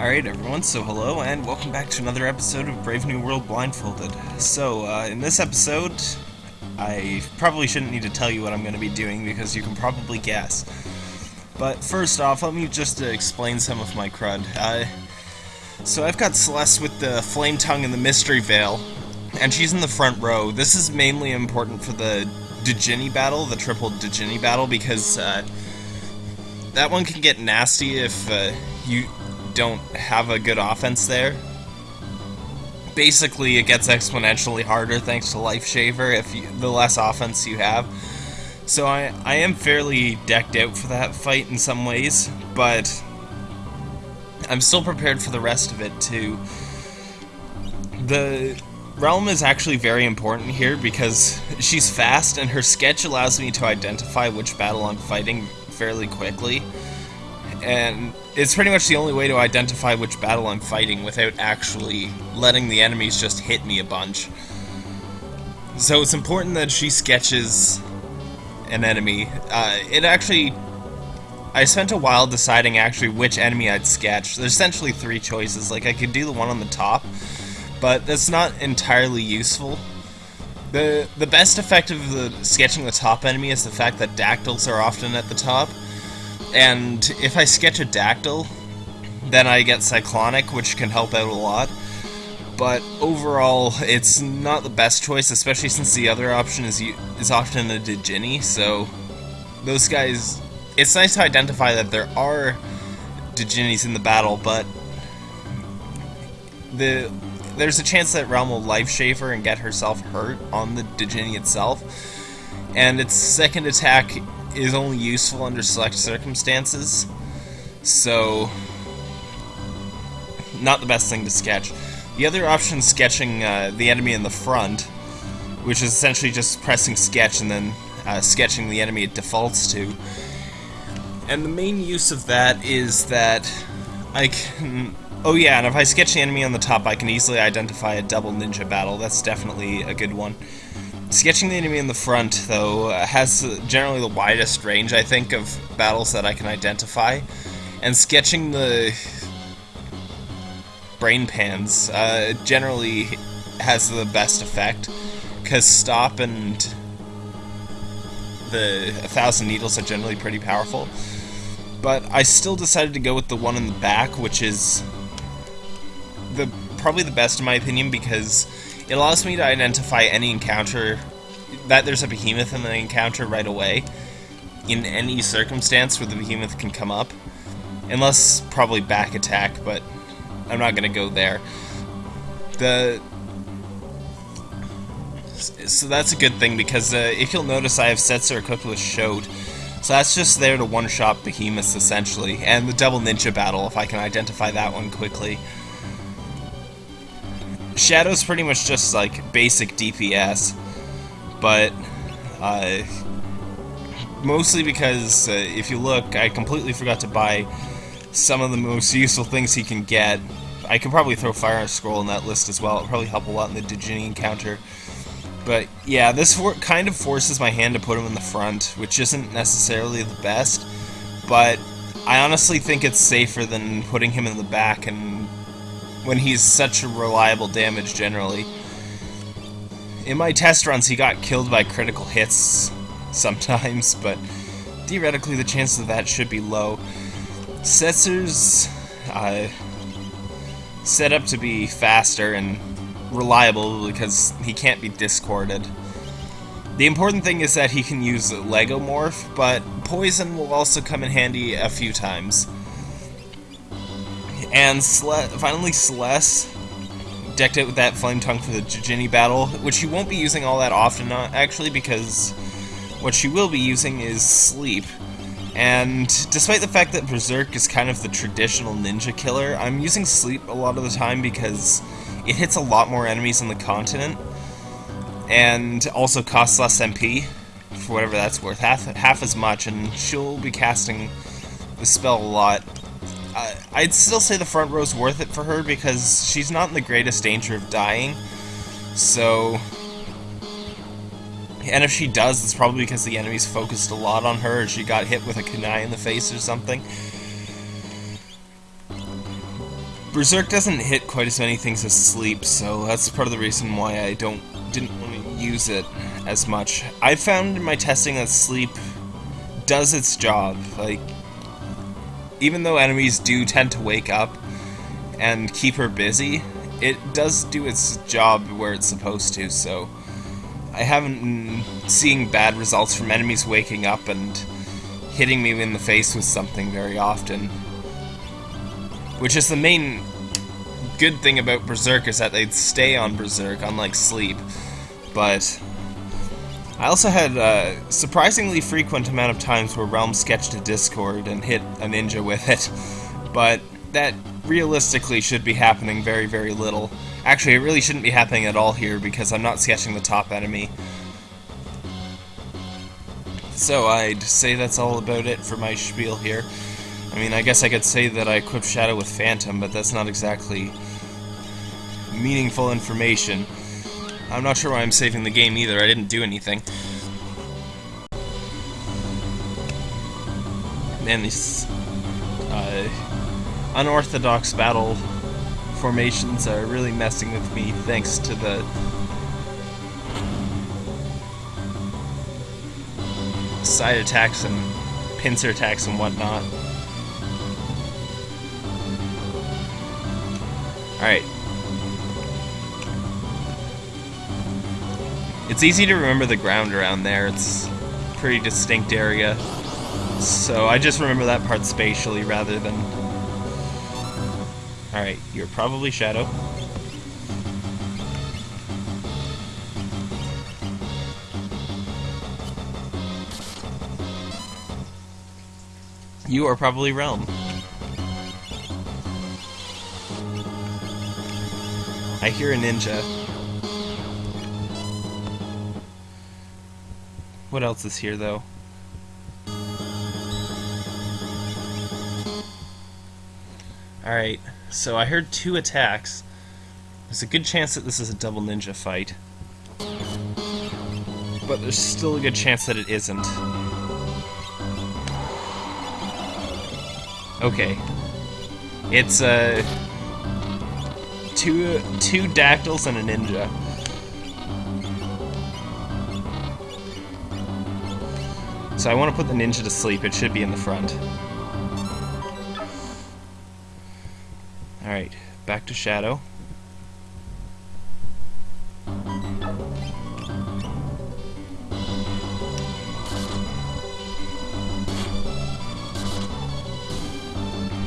Alright everyone, so hello and welcome back to another episode of Brave New World Blindfolded. So, uh, in this episode, I probably shouldn't need to tell you what I'm going to be doing because you can probably guess. But first off, let me just uh, explain some of my crud. Uh, so I've got Celeste with the Flame Tongue and the Mystery Veil, and she's in the front row. This is mainly important for the Djinni battle, the triple Djinni battle, because uh, that one can get nasty if uh, you don't have a good offense there. Basically, it gets exponentially harder thanks to Life Shaver if you, the less offense you have. So I, I am fairly decked out for that fight in some ways, but I'm still prepared for the rest of it too. The Relm is actually very important here because she's fast and her sketch allows me to identify which battle I'm fighting fairly quickly. And it's pretty much the only way to identify which battle I'm fighting without actually letting the enemies just hit me a bunch. So it's important that she sketches an enemy. Uh, it actually... I spent a while deciding actually which enemy I'd sketch. There's essentially three choices. Like, I could do the one on the top, but that's not entirely useful. The, the best effect of the sketching the top enemy is the fact that dactyls are often at the top. And if I sketch a dactyl, then I get Cyclonic, which can help out a lot. But overall, it's not the best choice, especially since the other option is is often a Djinni, so those guys... It's nice to identify that there are Djinnis in the battle, but the there's a chance that Relm will Life Shaver and get herself hurt on the Djinni itself, and its second attack is only useful under select circumstances, so not the best thing to sketch. The other option is sketching uh, the enemy in the front, which is essentially just pressing sketch and then uh, sketching the enemy it defaults to. And the main use of that is that I can... Oh yeah, and if I sketch the enemy on the top, I can easily identify a double ninja battle. That's definitely a good one. Sketching the enemy in the front, though, has generally the widest range, I think, of battles that I can identify. And sketching the brain pans uh, generally has the best effect, because Stop and the A Thousand Needles are generally pretty powerful. But I still decided to go with the one in the back, which is the probably the best in my opinion, because it allows me to identify any encounter, that there's a behemoth in the encounter right away, in any circumstance where the behemoth can come up. Unless, probably back attack, but I'm not to go there. The... So that's a good thing, because uh, if you'll notice I have Setzer equipped with Shout, so that's just there to one-shot behemoths, essentially, and the double ninja battle, if I can identify that one quickly. Shadow's pretty much just like basic DPS, but uh, mostly because uh, if you look, I completely forgot to buy some of the most useful things he can get. I could probably throw Fire Scroll in that list as well. It'll probably help a lot in the Djinni encounter. But yeah, this kind of forces my hand to put him in the front, which isn't necessarily the best, but I honestly think it's safer than putting him in the back and when he's such a reliable damage generally. In my test runs, he got killed by critical hits sometimes, but theoretically the chances of that should be low. Setzer's uh, set up to be faster and reliable because he can't be discorded. The important thing is that he can use Lagomorph, but Poison will also come in handy a few times. And Sle finally Celeste decked it with that Flame Tongue for the Djinni battle, which she won't be using all that often, uh, actually, because what she will be using is Sleep. And despite the fact that Berserk is kind of the traditional ninja killer, I'm using Sleep a lot of the time because it hits a lot more enemies on the continent, and also costs less MP, for whatever that's worth, half, half as much, and she'll be casting the spell a lot I'd still say the front row's worth it for her because she's not in the greatest danger of dying. So... And if she does, it's probably because the enemy's focused a lot on her or she got hit with a kunai in the face or something. Berserk doesn't hit quite as many things as Sleep, so that's part of the reason why I don't didn't want to use it as much. I found in my testing that Sleep does its job. Like, even though enemies do tend to wake up and keep her busy, it does do its job where it's supposed to, so I haven't seen bad results from enemies waking up and hitting me in the face with something very often. Which is the main good thing about Berserk is that they'd stay on Berserk, unlike Sleep. But I also had a surprisingly frequent amount of times where Relm sketched a Discord and hit a ninja with it. But that realistically should be happening very, very little. Actually, it really shouldn't be happening at all here because I'm not sketching the top enemy. So I'd say that's all about it for my spiel here. I mean, I guess I could say that I equipped Shadow with Phantom, but that's not exactly meaningful information. I'm not sure why I'm saving the game either, I didn't do anything. Man, these uh, unorthodox battle formations are really messing with me thanks to the side attacks and pincer attacks and whatnot. Alright. It's easy to remember the ground around there. It's pretty distinct area. So I just remember that part spatially rather than... Alright, you're probably Shadow. You are probably Relm. I hear a ninja. What else is here, though? Alright, so I heard two attacks. There's a good chance that this is a double ninja fight. But there's still a good chance that it isn't. Okay. It's, uh two two dactyls and a ninja. So I want to put the ninja to sleep. It should be in the front. Alright, back to Shadow.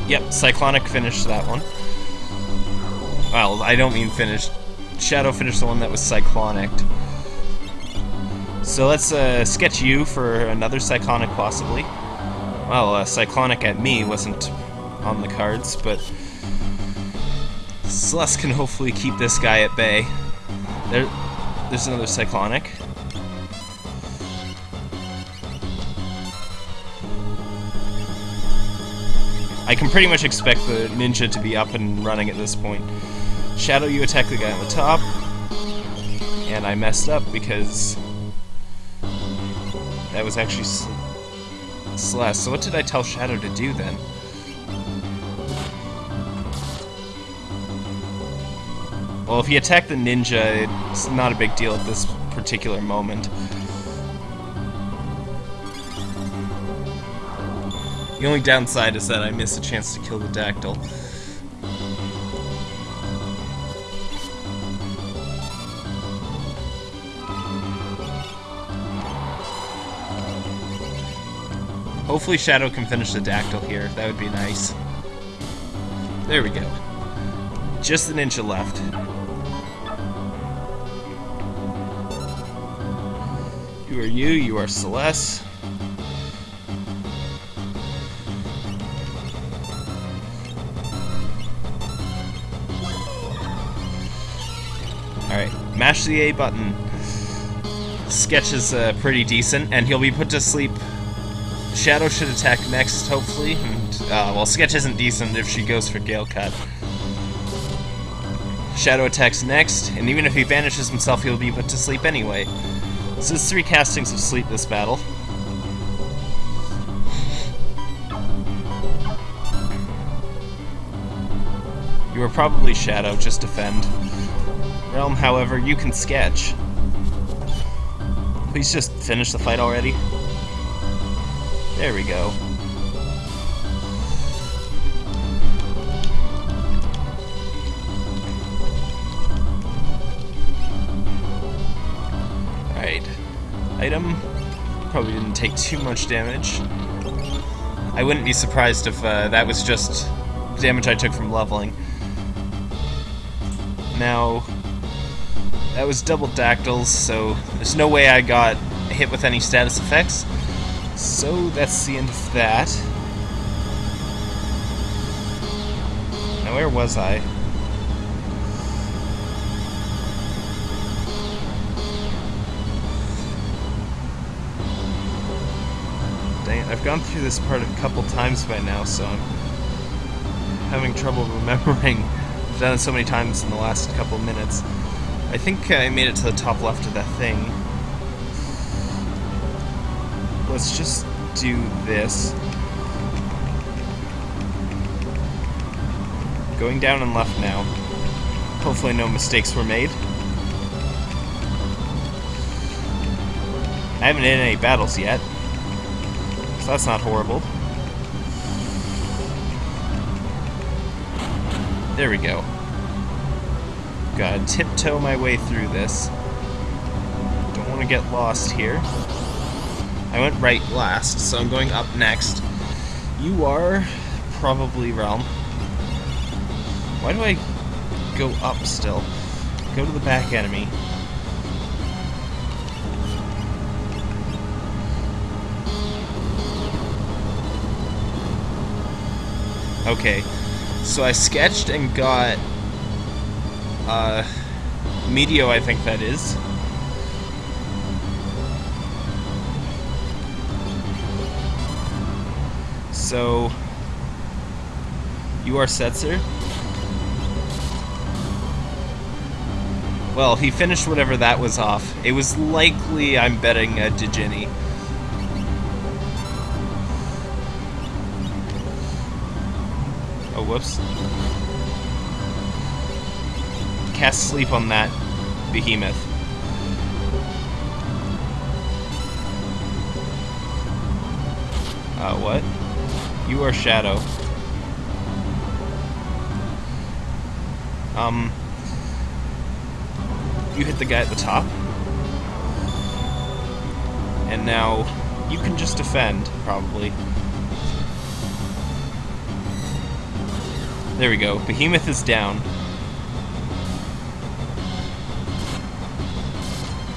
Yep, Cyclonic finished that one. Well, I don't mean finished. Shadow finished the one that was cyclonic. So let's uh, sketch you for another cyclonic, possibly. Well, uh, cyclonic at me wasn't on the cards, but Celeste can hopefully keep this guy at bay. There, there's another cyclonic. I can pretty much expect the ninja to be up and running at this point. Shadow, you attack the guy on the top. And I messed up because that was actually Celeste. So what did I tell Shadow to do then? Well, if he attacked the ninja, it's not a big deal at this particular moment. The only downside is that I miss a chance to kill the Dactyl. Hopefully Shadow can finish the Dactyl here. That would be nice. There we go. Just the ninja left. You are you, you are Celeste. Alright, mash the A button. Sketch is uh, pretty decent, and he'll be put to sleep Shadow should attack next, hopefully. And, uh, well, Sketch isn't decent if she goes for Gale Cut. Shadow attacks next, and even if he vanishes himself, he'll be put to sleep anyway. So there's three castings of sleep this battle. You are probably Shadow, just defend. Relm, however, you can sketch. Please just finish the fight already. There we go. Alright. Item. Probably didn't take too much damage. I wouldn't be surprised if uh, that was just damage I took from leveling. Now, that was double dactyls, so there's no way I got hit with any status effects. So that's the end of that. Now where was I? Dang I've gone through this part a couple times by now, so I'm having trouble remembering. I've done it so many times in the last couple minutes. I think I made it to the top left of that thing. Let's just do this. Going down and left now. Hopefully no mistakes were made. I haven't in any battles yet. So that's not horrible. There we go. Gotta tiptoe my way through this. Don't want to get lost here. I went right last, so I'm going up next. You are probably Relm. Why do I go up still? Go to the back enemy. Okay, so I sketched and got uh, Meteo, I think that is. So, you are Setzer? Well, he finished whatever that was off. It was likely, I'm betting, a Djinni. Oh, whoops. Cast sleep on that behemoth. Uh, what? You are Shadow. Um... You hit the guy at the top. And now, you can just defend, probably. There we go. Behemoth is down.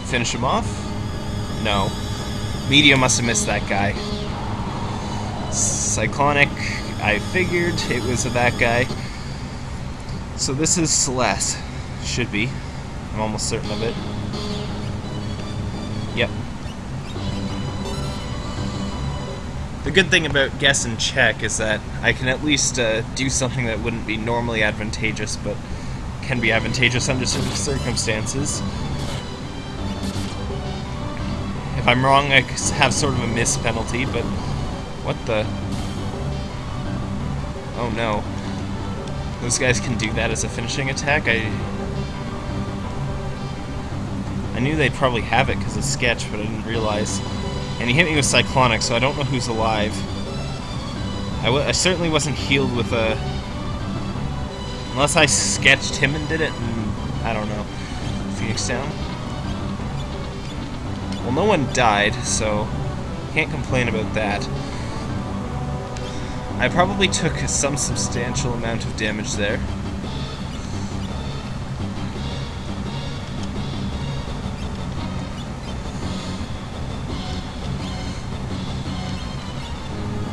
Finish him off? No. Media must have missed that guy. Cyclonic, I figured it was that guy. So this is Celes. Should be. I'm almost certain of it. Yep. The good thing about guess and check is that I can at least uh, do something that wouldn't be normally advantageous, but can be advantageous under certain circumstances. If I'm wrong, I have sort of a miss penalty, but what the? Oh no. Those guys can do that as a finishing attack? I I knew they'd probably have it because of Sketch, but I didn't realize. And he hit me with Cyclonic, so I don't know who's alive. I, I certainly wasn't healed with a... Unless I sketched him and did it, and I don't know. Phoenix down? Well, no one died, so can't complain about that. I probably took some substantial amount of damage there.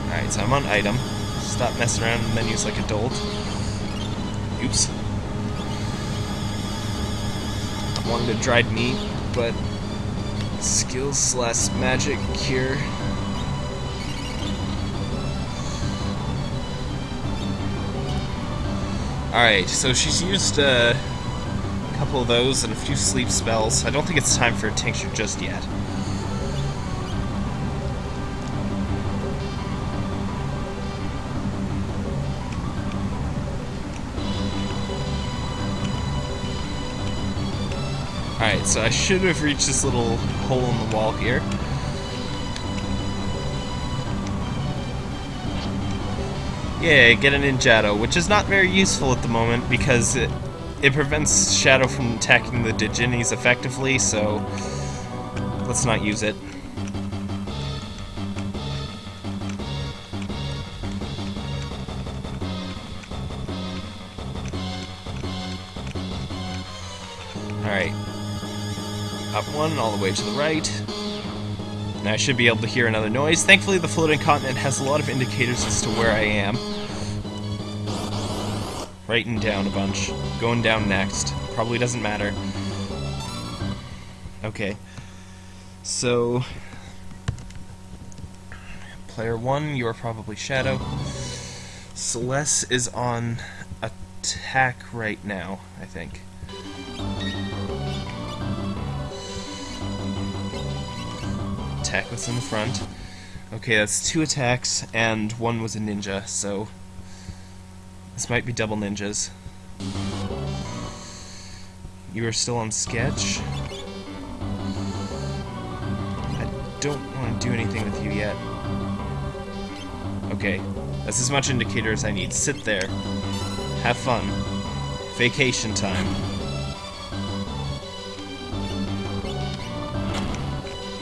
Alright, so I'm on item. Stop messing around menus like a dolt. Oops. I wanted a dried meat, but skills slash magic cure. Alright, so she's used uh, a couple of those and a few sleep spells. I don't think it's time for a tincture just yet. Alright, so I should have reached this little hole in the wall here. Yeah, get an Ninjato, which is not very useful at the moment because it, it prevents Shadow from attacking the Djinnis effectively, so let's not use it. Alright. Up one, all the way to the right. Now I should be able to hear another noise. Thankfully, the floating continent has a lot of indicators as to where I am. Writing down a bunch. Going down next. Probably doesn't matter. Okay. So... Player 1, you are probably Shadow. Celeste is on attack right now, I think. attack was in the front. Okay, that's two attacks, and one was a ninja, so... This might be double ninjas. You are still on sketch. I don't want to do anything with you yet. Okay, that's as much indicator as I need. Sit there. Have fun. Vacation time.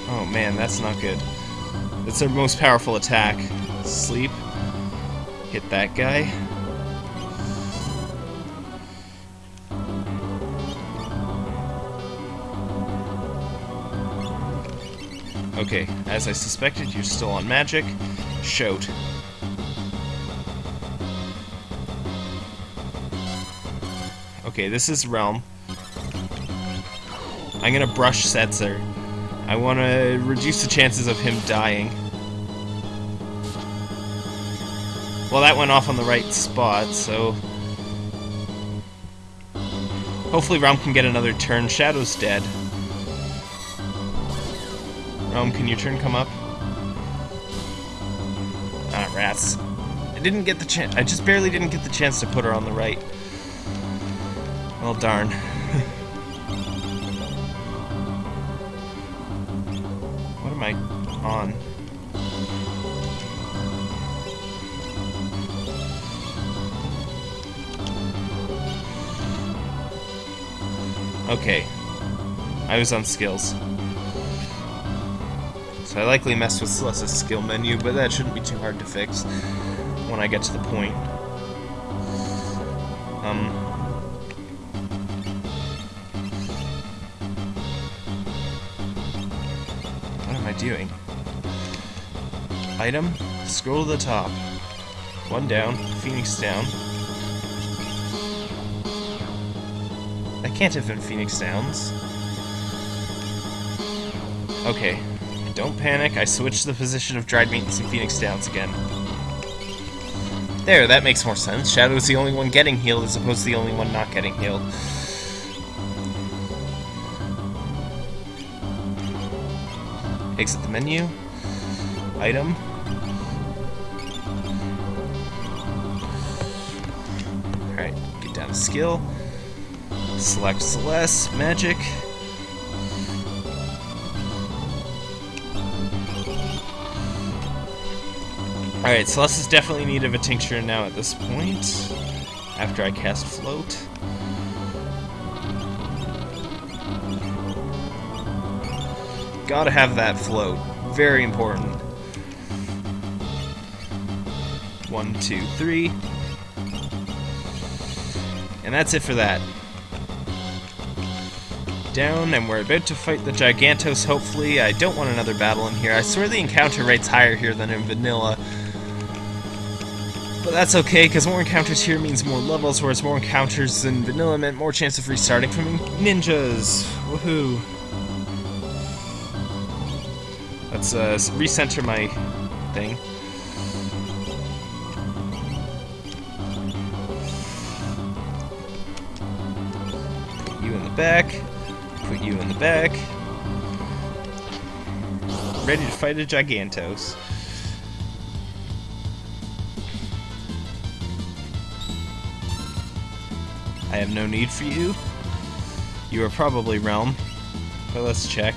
Oh man, that's not good. That's their most powerful attack. Sleep. Hit that guy. Okay, as I suspected, you're still on magic. Shout. Okay, this is Relm. I'm gonna brush Setzer. I want to reduce the chances of him dying. Well, that went off on the right spot, so... Hopefully Relm can get another turn. Shadow's dead. Relm, can your turn come up? Ah, rats. I didn't get the chance. I just barely didn't get the chance to put her on the right. Well, darn. What am I on? Okay. I was on skills. So I likely messed with Celeste's skill menu, but that shouldn't be too hard to fix when I get to the point. Um, What am I doing? Item, scroll to the top. One down, Phoenix down. That can't have been Phoenix Downs. Okay, don't panic, I switched the position of Dried Meat and Phoenix Downs again. There, that makes more sense. Shadow's the only one getting healed as opposed to the only one not getting healed. Exit the menu. Item. Alright, get down to skill. Select Celeste, Magic. Alright, Celeste is definitely in need of a tincture now at this point. After I cast Float. Gotta have that float. Very important. One, two, three. And that's it for that. Down, and we're about to fight the Gigantos, hopefully. I don't want another battle in here. I swear the encounter rate's higher here than in Vanilla. But that's okay, because more encounters here means more levels, whereas more encounters in Vanilla meant more chance of restarting from ninjas. Woohoo. Let's uh, recenter my thing. Put you in the back. Put you in the back. Ready to fight a Gigantos. I have no need for you. You are probably Relm, But let's check.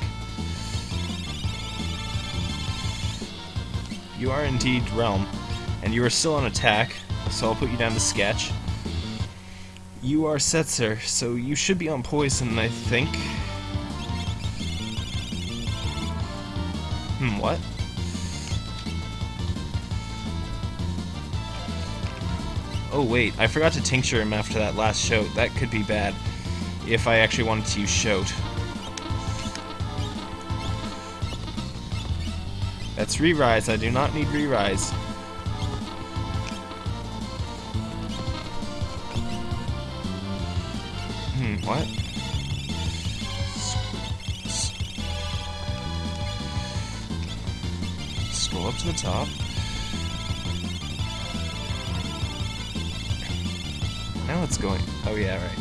You are indeed Relm, and you are still on attack, so I'll put you down to sketch. You are Setzer, so you should be on poison, I think. Hmm, what? Oh wait, I forgot to tincture him after that last shout. That could be bad if I actually wanted to use shout. That's re-rise, I do not need re-rise. Hmm, what? Scroll up to the top. It's going. Oh yeah, right.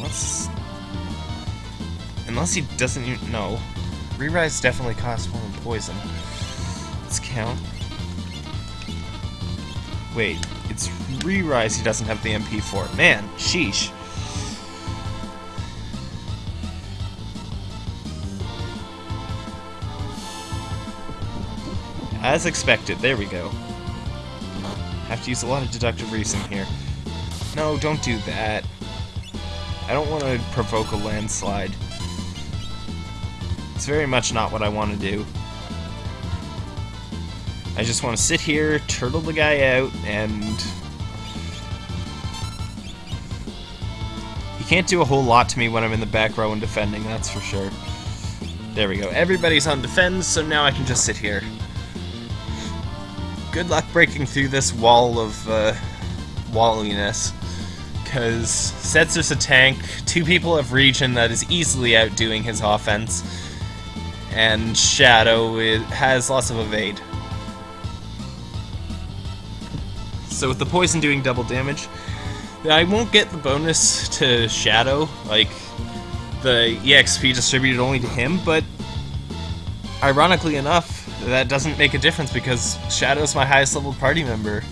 Let's. Unless he doesn't even know. Re-rise definitely costs than poison. Let's count. Wait, it's re-rise he doesn't have the MP for. Man, sheesh. As expected, there we go. Have to use a lot of deductive reasoning here. No, don't do that. I don't want to provoke a landslide. It's very much not what I want to do. I just want to sit here, turtle the guy out, and... He can't do a whole lot to me when I'm in the back row and defending, that's for sure. There we go. Everybody's on defense, so now I can just sit here good luck breaking through this wall of uh, walliness. Because Setzer's a tank, two people of region that is easily outdoing his offense, and Shadow has lots of evade. So with the poison doing double damage, I won't get the bonus to Shadow, like the EXP distributed only to him, but ironically enough, that doesn't make a difference because Shadow's my highest level party member.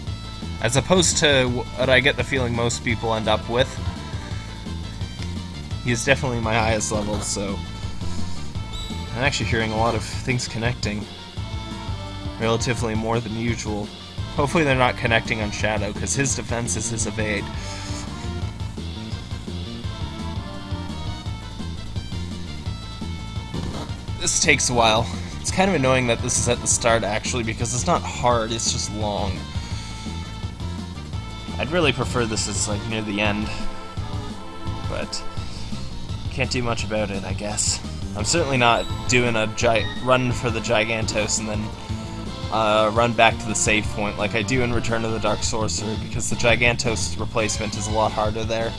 As opposed to what I get the feeling most people end up with. He's definitely my highest level, so... I'm actually hearing a lot of things connecting. Relatively more than usual. Hopefully they're not connecting on Shadow, because his defense is his evade. This takes a while. Kind of annoying that this is at the start, actually, because it's not hard, it's just long. I'd really prefer this is, like, near the end. But, can't do much about it, I guess. I'm certainly not doing a run for the Gigantos and then uh, run back to the save point like I do in Return of the Dark Sorcerer, because the Gigantos replacement is a lot harder there.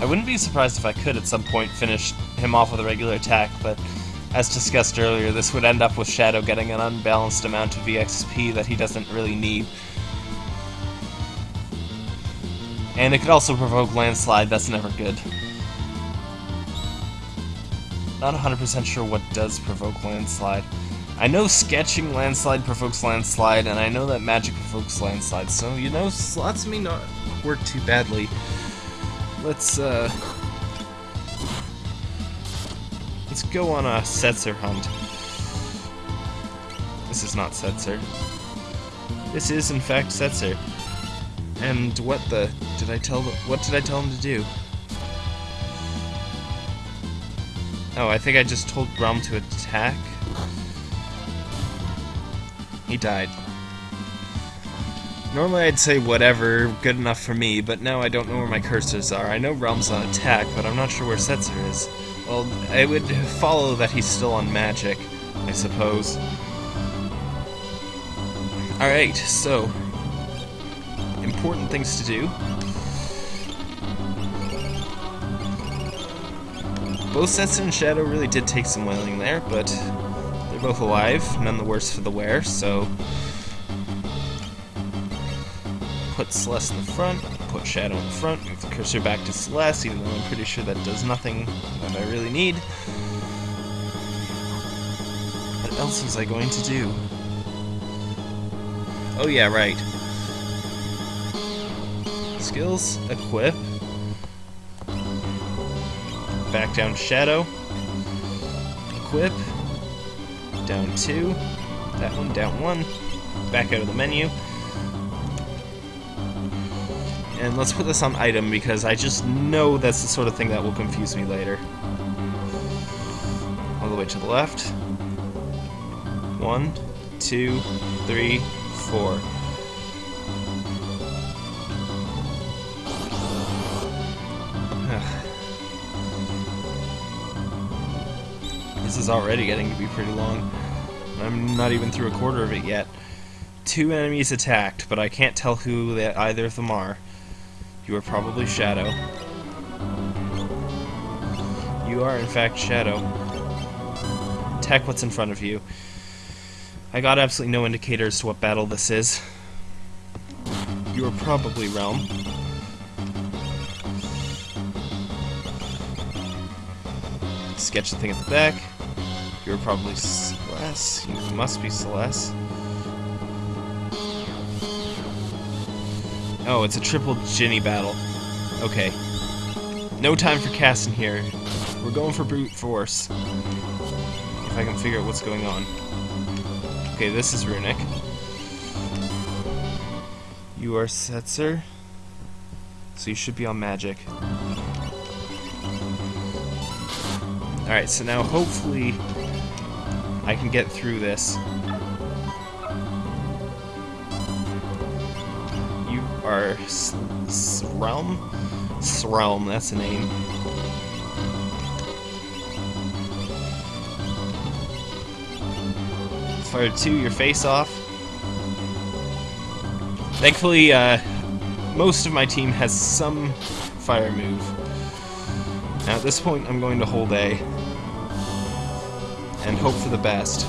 I wouldn't be surprised if I could at some point finish him off with a regular attack, but as discussed earlier, this would end up with Shadow getting an unbalanced amount of EXP that he doesn't really need. And it could also provoke Landslide, that's never good. Not 100% sure what does provoke Landslide. I know sketching Landslide provokes Landslide, and I know that magic provokes Landslide, so, you know, slots may not work too badly. Let's, uh... Let's go on a Setzer hunt. This is not Setzer. This is, in fact, Setzer. And what the... Did I tell... The, what did I tell him to do? Oh, I think I just told Relm to attack. He died. Normally I'd say whatever, good enough for me, but now I don't know where my cursors are. I know Relm's on attack, but I'm not sure where Setzer is. Well, it would follow that he's still on magic, I suppose. Alright, so... Important things to do. Both Setzer and Shadow really did take some wailing there, but they're both alive, none the worse for the wear, so put Celeste in the front, put Shadow in the front, move the cursor back to Celeste, even though I'm pretty sure that does nothing that I really need. What else was I going to do? Oh yeah, right. Skills, equip. Back down Shadow. Equip. Down two. That one, down one. Back out of the menu. And let's put this on item because I just know that's the sort of thing that will confuse me later. All the way to the left. One, two, three, four. this is already getting to be pretty long. I'm not even through a quarter of it yet. Two enemies attacked, but I can't tell who either of them are. You are probably Shadow. You are, in fact, Shadow. Tech what's in front of you. I got absolutely no indicator as to what battle this is. You are probably Relm. Sketch the thing at the back. You're probably Celeste. You must be Celeste. Oh, it's a triple Djinni battle. Okay. No time for casting here. We're going for brute force. If I can figure out what's going on. Okay, this is Runic. You are Setzer. So you should be on magic. Alright, so now hopefully I can get through this. Are Srelm? Srelm, that's the name. Fire two, your face off. Thankfully, uh, most of my team has some fire move. Now at this point, I'm going to hold A. And hope for the best.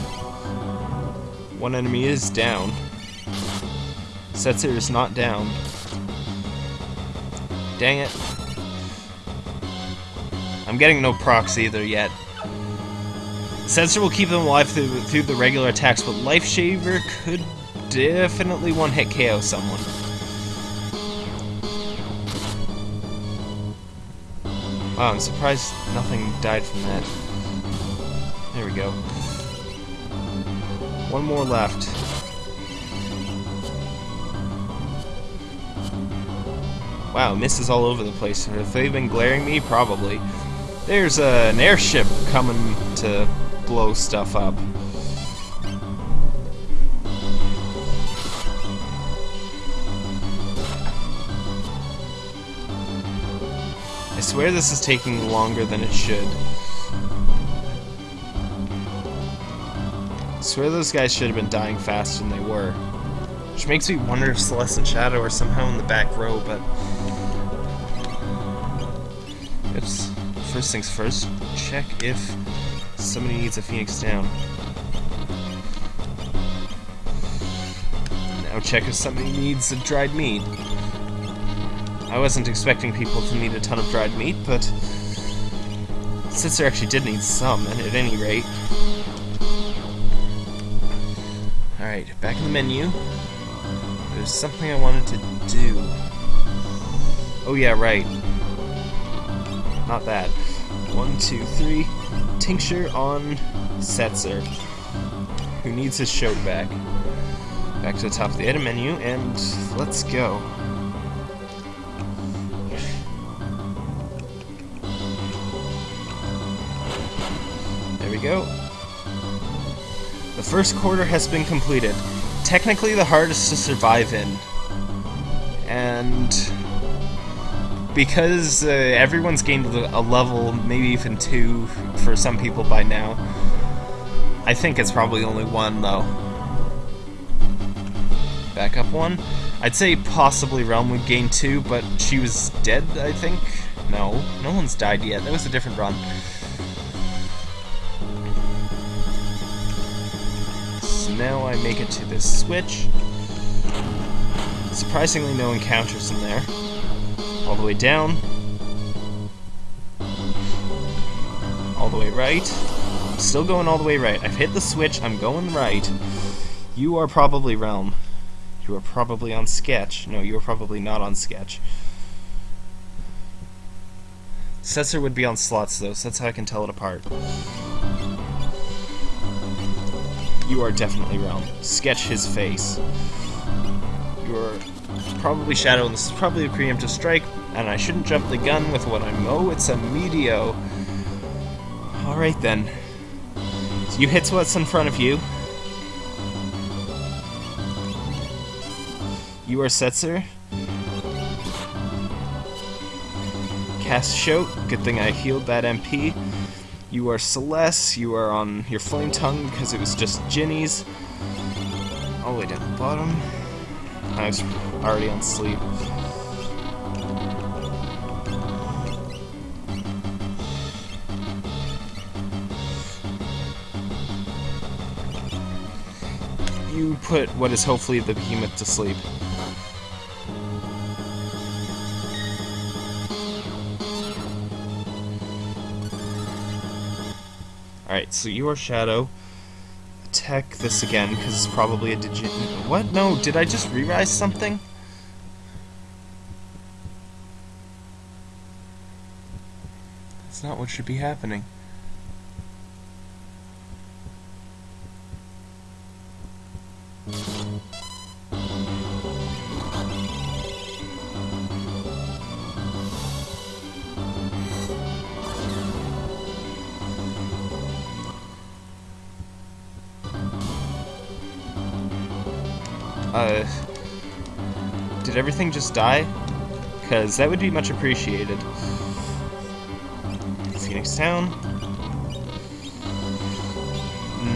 One enemy is down. Setzer is not down. Dang it. I'm getting no procs either yet. Sensor will keep them alive through, through the regular attacks, but Life Shaver could definitely one-hit KO someone. Wow, I'm surprised nothing died from that. There we go. One more left. Wow, misses all over the place. Have they been glaring me? Probably. There's uh, an airship coming to blow stuff up. I swear this is taking longer than it should. I swear those guys should have been dying faster than they were. Which makes me wonder if Celeste and Shadow are somehow in the back row, but First things first, check if somebody needs a Phoenix down. Now check if somebody needs a dried meat. I wasn't expecting people to need a ton of dried meat, but Setzer actually did need some, and at any rate. Alright, back in the menu. There's something I wanted to do. Oh yeah, right. Not bad. One, two, three. Tincture on Setzer, who needs his show back. Back to the top of the item menu, and let's go. There we go. The first quarter has been completed. Technically the hardest to survive in. And because uh, everyone's gained a level, maybe even two for some people by now. I think it's probably only one, though. Back up one. I'd say possibly Relm would gain two, but she was dead, I think? No, no one's died yet. That was a different run. So now I make it to this switch. Surprisingly no encounters in there. All the way down. All the way right. Still going all the way right. I've hit the switch, I'm going right. You are probably Relm. You are probably on Sketch. No, you are probably not on Sketch. Setzer would be on slots though, so that's how I can tell it apart. You are definitely Relm. Sketch his face. You are probably Shadow, and this is probably a preemptive strike, and I shouldn't jump the gun with what I'm... Oh, it's a Meteo. Alright then. So you hit what's in front of you. You are Setzer. Cast Shout. Good thing I healed that MP. You are Celes. You are on your Flame Tongue because it was just Djinnis. All the way down the bottom. I was already on sleep. Put what is hopefully the behemoth to sleep. Alright, so you are Shadow. Attack this again, because it's probably a digit. What? No, did I just re-rise something? That's not what should be happening. Did everything just die? Because that would be much appreciated. Phoenix Down.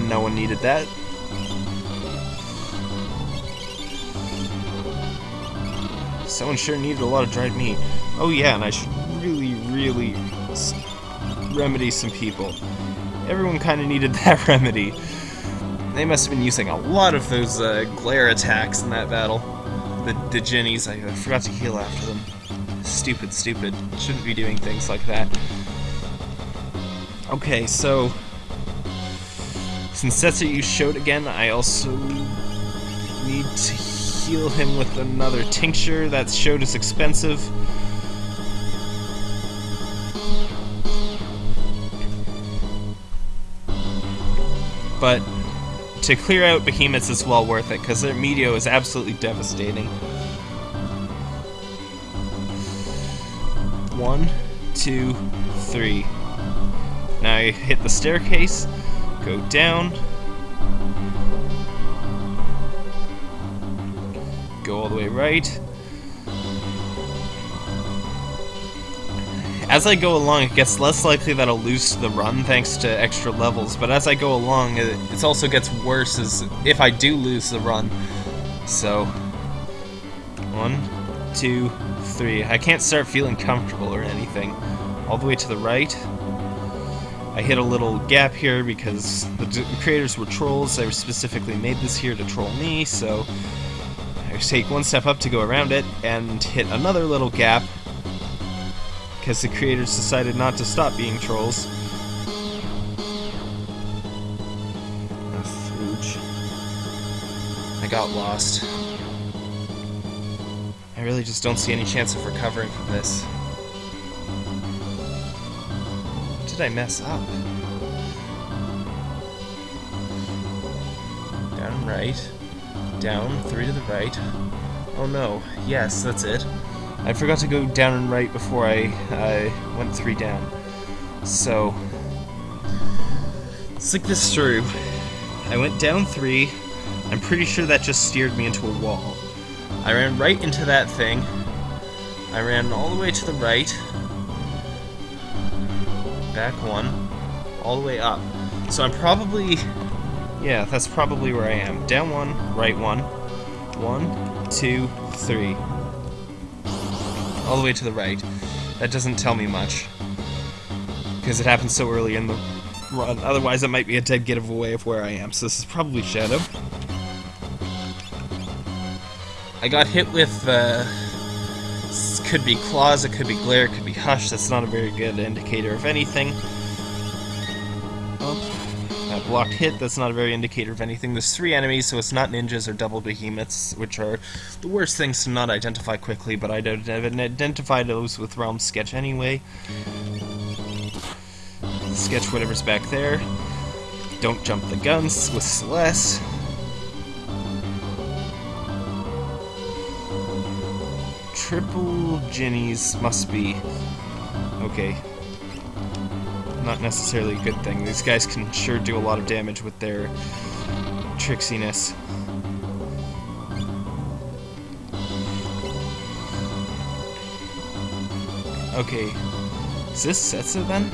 No one needed that. Someone sure needed a lot of dried meat. Oh yeah, and I should really, really remedy some people. Everyone kind of needed that remedy. They must have been using a lot of those uh, glare attacks in that battle. The, the Djinnis, I, I forgot to heal after them. Stupid, stupid. Shouldn't be doing things like that. Okay, so... Since that's what you showed again, I also need to heal him with another tincture. That showed is expensive. But to clear out behemoths is well worth it, because their Meteo is absolutely devastating. One, two, three. Now I hit the staircase, go down, go all the way right, As I go along, it gets less likely that I'll lose the run thanks to extra levels, but as I go along, it, it also gets worse as if I do lose the run. So, one, two, three. I can't start feeling comfortable or anything. All the way to the right. I hit a little gap here because the creators were trolls. They specifically made this here to troll me, so I take one step up to go around it and hit another little gap because the creators decided not to stop being trolls. I got lost. I really just don't see any chance of recovering from this. What did I mess up? Down right. Down, three to the right. Oh no. Yes, that's it. I forgot to go down and right before I uh, went three down. So, let's think this through. I went down three. I'm pretty sure that just steered me into a wall. I ran right into that thing. I ran all the way to the right. Back one. All the way up. So I'm probably... Yeah, that's probably where I am. Down one, right one. One, two, three all the way to the right. That doesn't tell me much. Because it happens so early in the run. Otherwise, it might be a dead giveaway of where I am. So this is probably Shadow. I got hit with, uh, could be claws, it could be glare, it could be hush. That's not a very good indicator of anything. Blocked hit, mm-hmm. that's not a very indicator of anything. There's three enemies, so it's not ninjas or double behemoths, which are the worst things to not identify quickly, but I don't identify those with Relm Sketch anyway. Sketch whatever's back there. Don't jump the guns with Celes. Triple Djinnis must be... Okay, not necessarily a good thing. These guys can sure do a lot of damage with their tricksiness. Okay, is this Setzer then?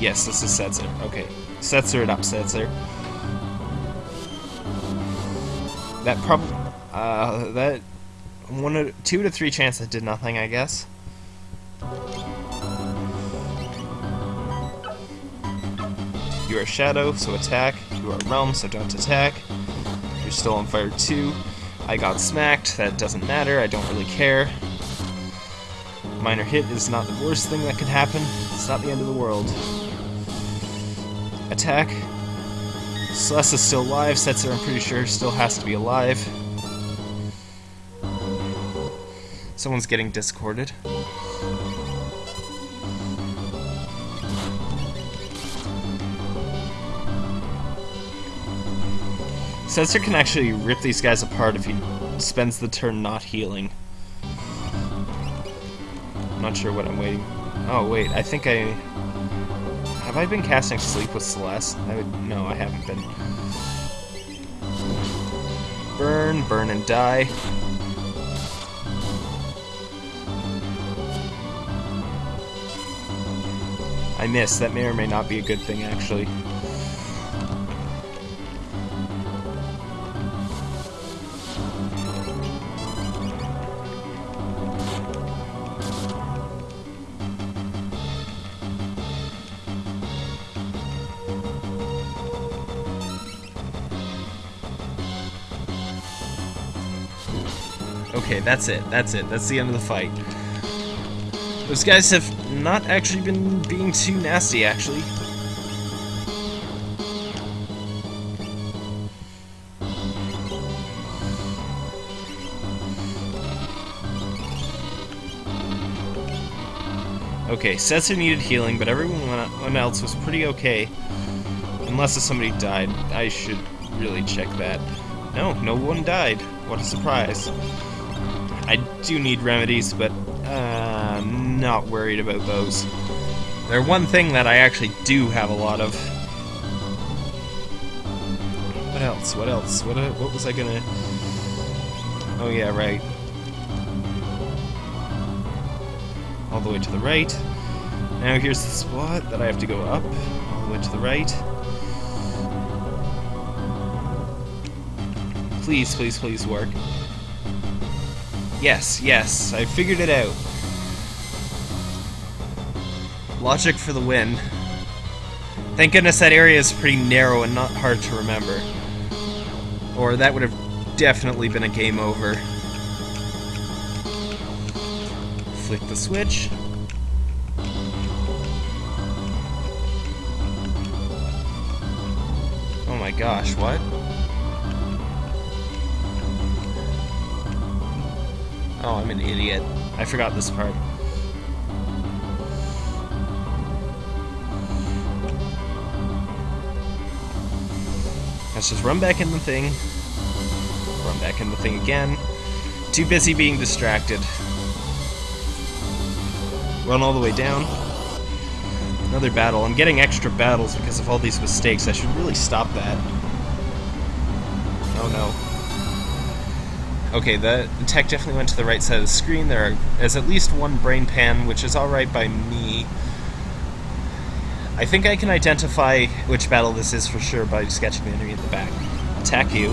Yes, this is Setzer. Okay, Setzer it up, Setzer. That prob- uh, that one or two to three chance that did nothing, I guess. You are Shadow, so attack. You are Relm, so don't attack. You're still on fire too. I got smacked, that doesn't matter, I don't really care. Minor hit is not the worst thing that could happen. It's not the end of the world. Attack. Celes is still alive, Setzer I'm pretty sure still has to be alive. Someone's getting discorded. Setzer can actually rip these guys apart if he spends the turn not healing. I'm not sure what I'm waiting. Oh wait, I think I have I been casting sleep with Celes? I would no, I haven't been. Burn, burn and die. I missed. That may or may not be a good thing, actually. Okay, that's it. That's it. That's the end of the fight. Those guys have not actually been being too nasty, actually. Okay, Setzer needed healing, but everyone else was pretty okay. Unless if somebody died. I should really check that. No, no one died. What a surprise. I do need remedies, but not worried about those. They're one thing that I actually do have a lot of. What else? What else? What, uh, what was I gonna... Oh yeah, right. All the way to the right. Now here's the spot that I have to go up. All the way to the right. Please, please, please work. Yes, yes, I figured it out. Logic for the win. Thank goodness that area is pretty narrow and not hard to remember. Or that would have definitely been a game over. Flick the switch. Oh my gosh, what? Oh, I'm an idiot. I forgot this part. Let's just run back in the thing. Run back in the thing again. Too busy being distracted. Run all the way down. Another battle. I'm getting extra battles because of all these mistakes. I should really stop that. Oh no. Okay, the tech definitely went to the right side of the screen. There is at least one brain pan, which is alright by me. I think I can identify which battle this is for sure by sketching the enemy at the back. Attack you.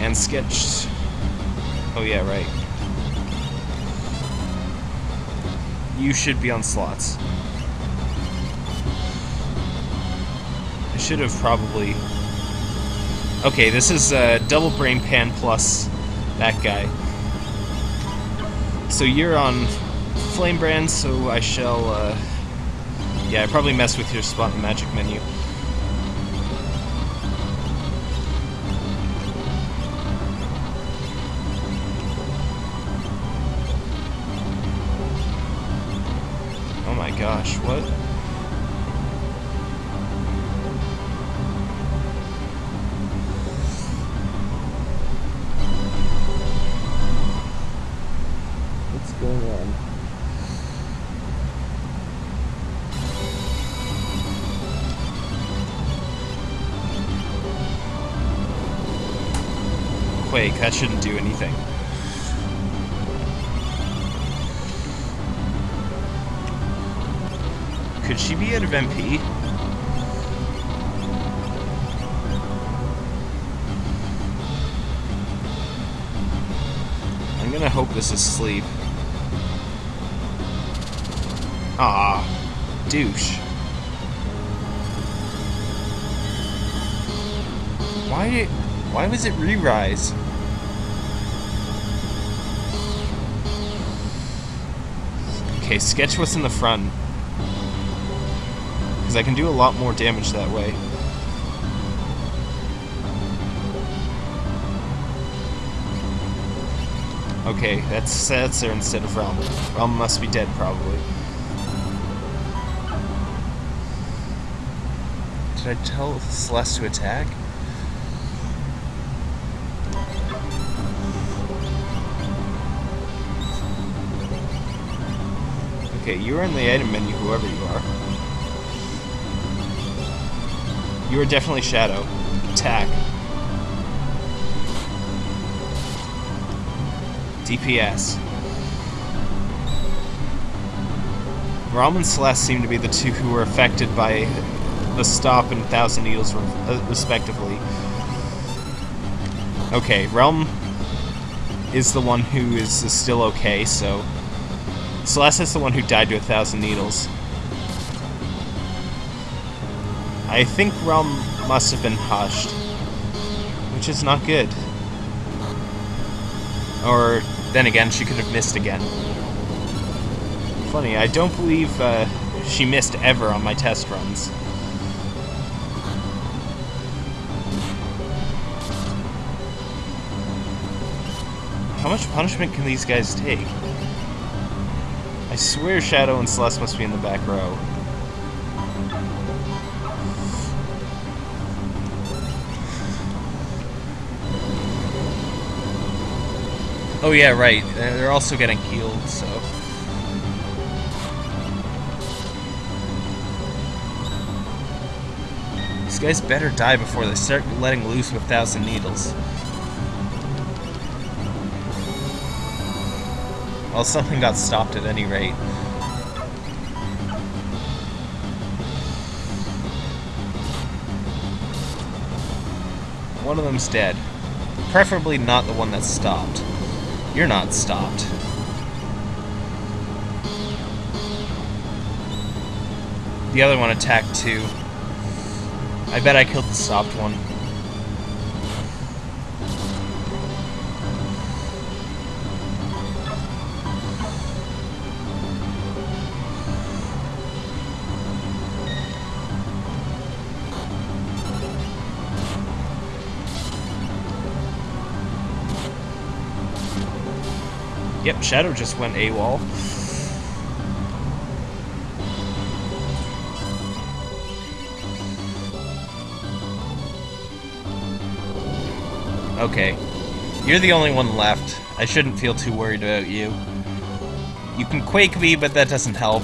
And sketch... Oh yeah, right. you should be on slots. I should have probably... Okay, this is uh, Double Brain Pan plus that guy. So you're on Flame Brand, so I shall... Uh, yeah, I probably messed with your spot in the magic menu. Oh my gosh, what? That shouldn't do anything. Could she be out of MP? I'm gonna hope this is sleep. Ah, douche. Why? Why was it re-rise? Okay, sketch what's in the front. Because I can do a lot more damage that way. Okay, that's there instead of Relm. Relm must be dead, probably. Did I tell Celes to attack? Okay, you are in the item menu, whoever you are. You are definitely Shadow. Attack. DPS. Relm and Celes seem to be the two who were affected by the stop and Thousand Needles, uh, respectively. Okay, Relm is the one who is, is still okay, so Celes is the one who died to a thousand needles. I think Relm must have been hushed. Which is not good. Or, then again, she could have missed again. Funny, I don't believe uh, she missed ever on my test runs. How much punishment can these guys take? I swear Shadow and Celes must be in the back row. Oh yeah, right. Uh, they're also getting healed, so... These guys better die before they start letting loose with Thousand Needles. Well, something got stopped at any rate. One of them's dead. Preferably not the one that's stopped. You're not stopped. The other one attacked too. I bet I killed the stopped one. Yep, Shadow just went AWOL. Okay. You're the only one left. I shouldn't feel too worried about you. You can quake me, but that doesn't help.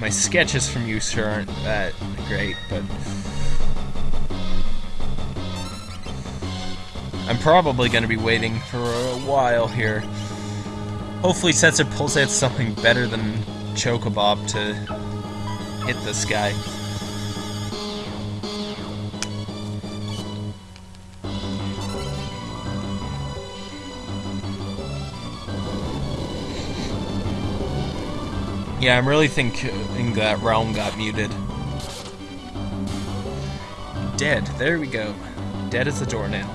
My sketches from you, sir, aren't that great, but... I'm probably going to be waiting for a while here. Hopefully Setzer pulls out something better than Chocobop to hit this guy. Yeah, I'm really thinking that Relm got muted. Dead. There we go. Dead as a doornail.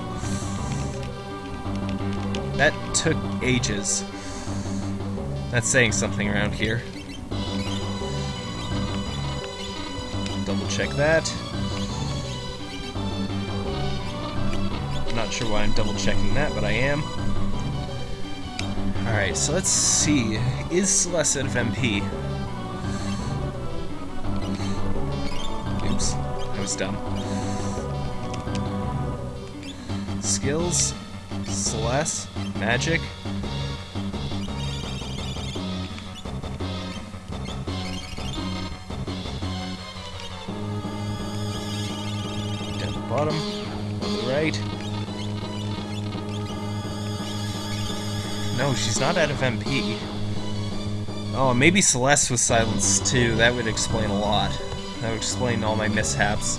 That took ages. That's saying something around here. Double check that. Not sure why I'm double checking that, but I am. Alright, so let's see. Is Celes out of MP? Oops, I was dumb. Skills, Celes, Magic. The bottom, No, she's not out of MP. Oh, maybe Celes was silenced too. That would explain a lot. That would explain all my mishaps.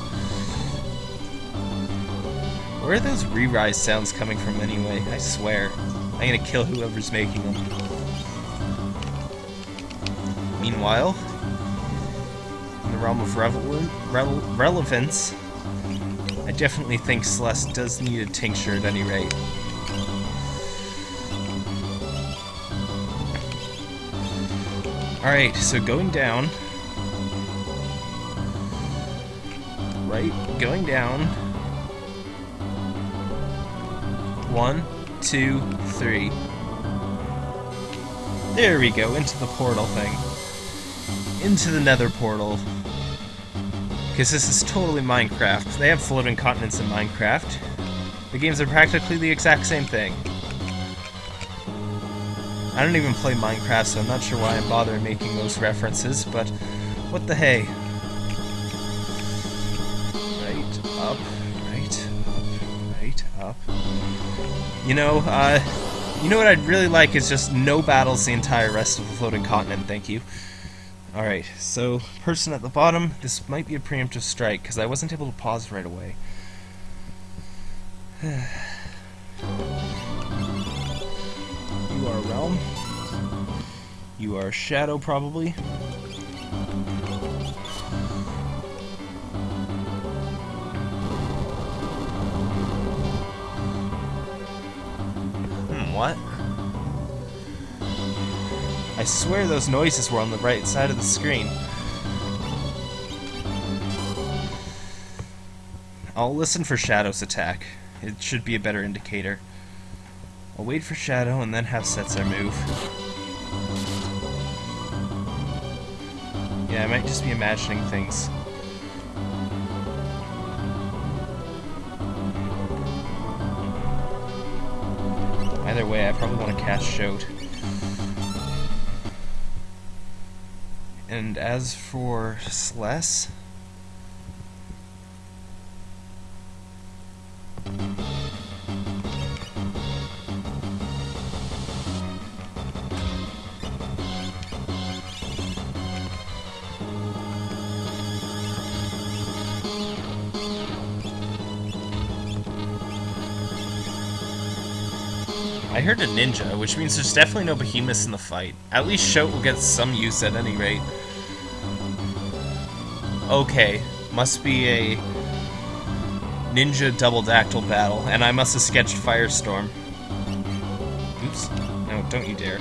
Where are those re-rise sounds coming from anyway? I swear. I'm gonna kill whoever's making them. Meanwhile, in the realm of relevance, I definitely think Celes does need a tincture at any rate. Alright, so going down. Right, going down. One, two, three. There we go, into the portal thing. Into the nether portal. Because this is totally Minecraft. They have floating continents in Minecraft. The games are practically the exact same thing. I don't even play Minecraft, so I'm not sure why I'm bothering making those references, but what the hey. Right, up, right, up, right, up. You know, uh, you know what I'd really like is just no battles the entire rest of the floating continent, thank you. Alright, so, person at the bottom, this might be a preemptive strike, because I wasn't able to pause right away. You are Shadow, probably. Hmm, what? I swear those noises were on the right side of the screen. I'll listen for Shadow's attack. It should be a better indicator. I'll wait for Shadow and then have Setzer move. Yeah, I might just be imagining things. Either way, I probably want to cast Shout. And as for Celes... heard a ninja, which means there's definitely no behemoths in the fight. At least Shout will get some use at any rate. Okay, must be a ninja double dactyl battle, and I must have sketched Firestorm. Oops. No, don't you dare.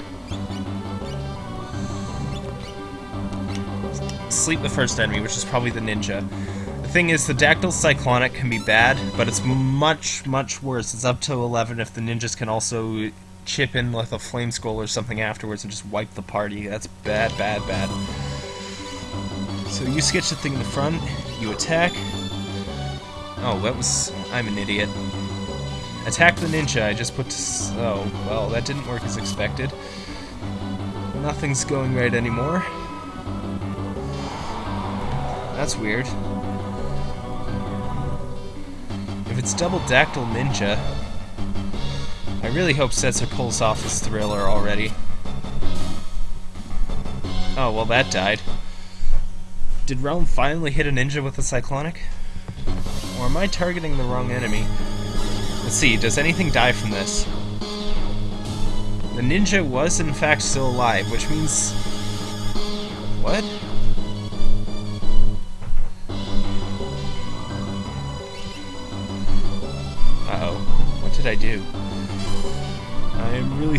Sleep the first enemy, which is probably the ninja. Thing is, the Dactyl Cyclonic can be bad, but it's much, much worse. It's up to 11 if the ninjas can also chip in with a Flame Skull or something afterwards and just wipe the party. That's bad, bad, bad. So you sketch the thing in the front, you attack. Oh, that was... I'm an idiot. Attack the ninja, I just put. Oh, well, that didn't work as expected. Nothing's going right anymore. That's weird. If it's Double Dactyl Ninja, I really hope Setzer pulls off his thriller already. Oh, well that died. Did Relm finally hit a ninja with a Cyclonic? Or am I targeting the wrong enemy? Let's see, does anything die from this? The ninja was in fact still alive, which means...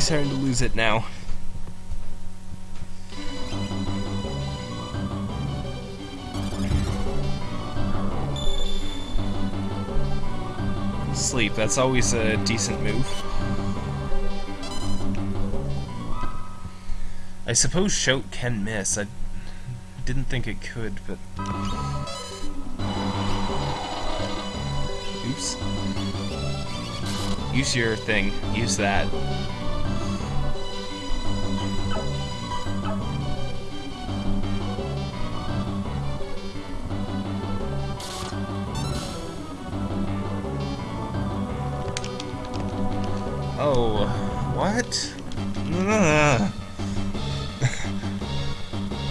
starting to lose it now. Sleep, that's always a decent move. I suppose Shout can miss. I didn't think it could, but... Oops. Use your thing. Use that. What?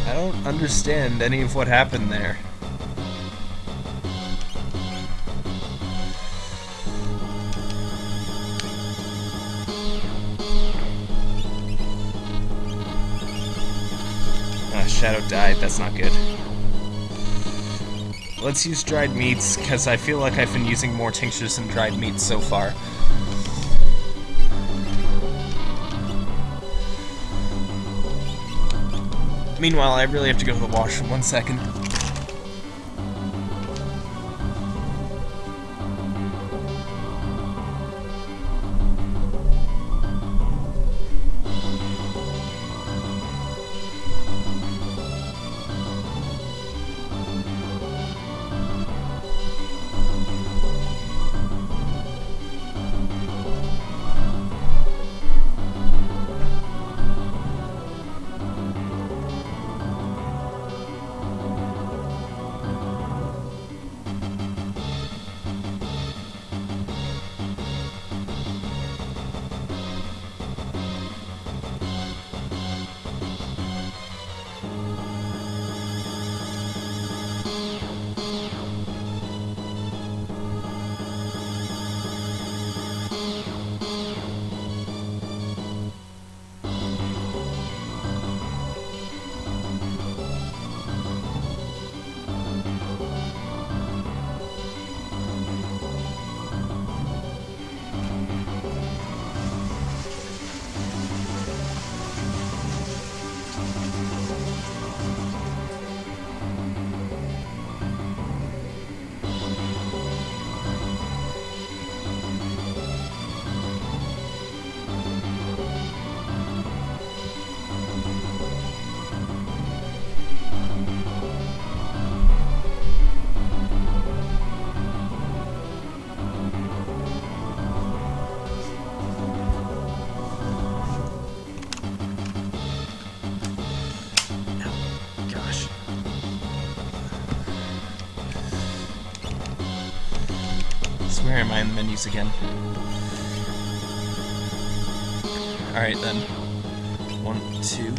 I don't understand any of what happened there. Ah, Shadow died, that's not good. Let's use dried meats, because I feel like I've been using more tinctures than dried meats so far. Meanwhile, I really have to go to the washroom. One second. The menus again? Alright then. One, two.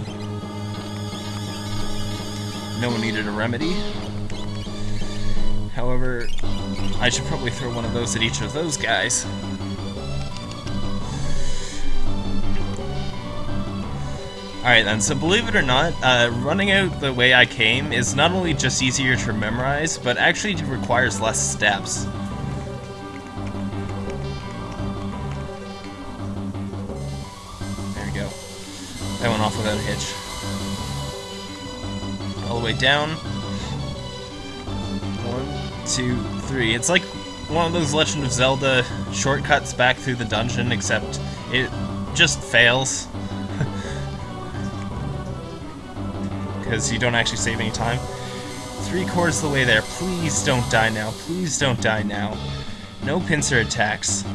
No one needed a remedy. However, I should probably throw one of those at each of those guys. Alright then, so believe it or not, uh, running out the way I came is not only just easier to memorize, but actually requires less steps. Way down. One, two, three. It's like one of those Legend of Zelda shortcuts back through the dungeon, except it just fails. because you don't actually save any time. Three quarters of the way there. Please don't die now. Please don't die now. No pincer attacks.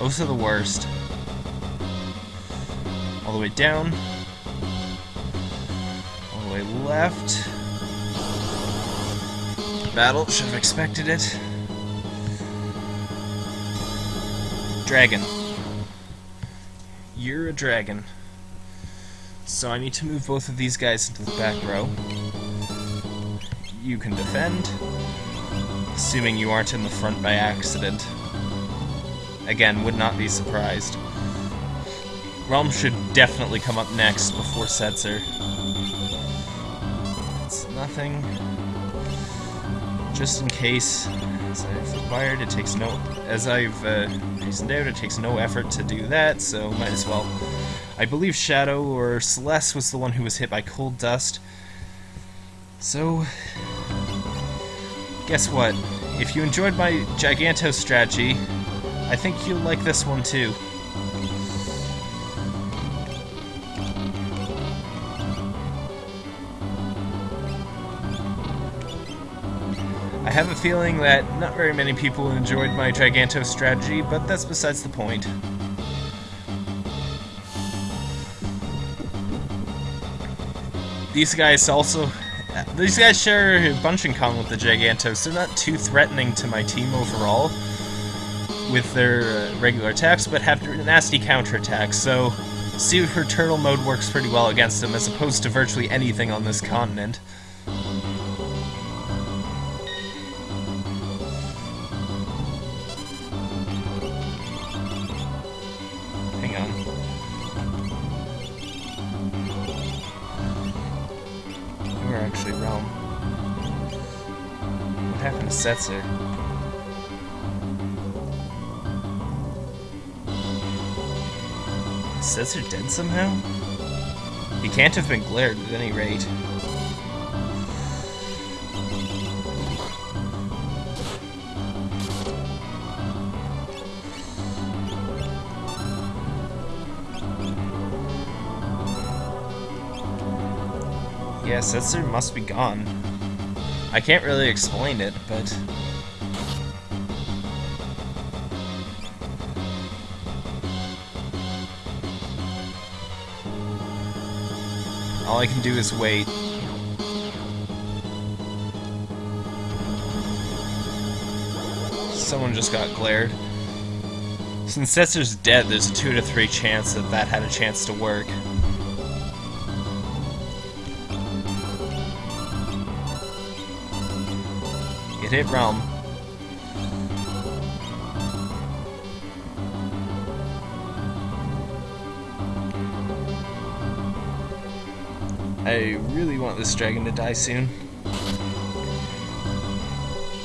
Those are the worst. All the way down. Way left. Battle. Should have expected it. Dragon. You're a dragon. So I need to move both of these guys into the back row. You can defend, assuming you aren't in the front by accident. Again, would not be surprised. Relm should definitely come up next before Setzer. Nothing. Just in case, as I've acquired, it takes no, as I've uh, reasoned out, it takes no effort to do that, so might as well. I believe Shadow or Celes was the one who was hit by cold dust. So, guess what? If you enjoyed my Giganto strategy, I think you'll like this one too. Have a feeling that not very many people enjoyed my Giganto strategy, but that's besides the point. These guys also... These guys share a bunch in common with the Gigantos. They're not too threatening to my team overall with their uh, regular attacks, but have nasty counterattacks, so Super Turtle mode works pretty well against them as opposed to virtually anything on this continent. Setzer. Is Setzer dead somehow? He can't have been glared at any rate. Yes, Setzer must be gone. I can't really explain it, but... All I can do is wait. Someone just got glared. Since Setzer's dead, there's a 2 to 3 chance that that had a chance to work. Relm. I really want this dragon to die soon.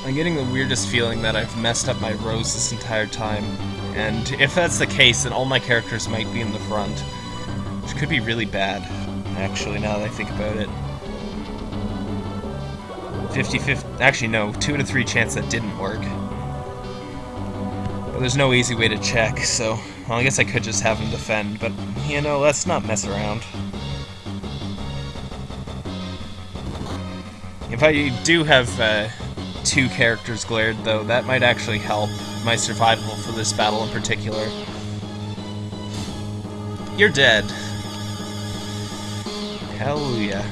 I'm getting the weirdest feeling that I've messed up my rows this entire time, and if that's the case, then all my characters might be in the front, which could be really bad, actually, now that I think about it. 50 50 actually no 2 to 3 chance that didn't work. But there's no easy way to check so well, I guess I could just have him defend but you know let's not mess around. If I do have uh, two characters glared though that might actually help my survival for this battle in particular. You're dead. Hallelujah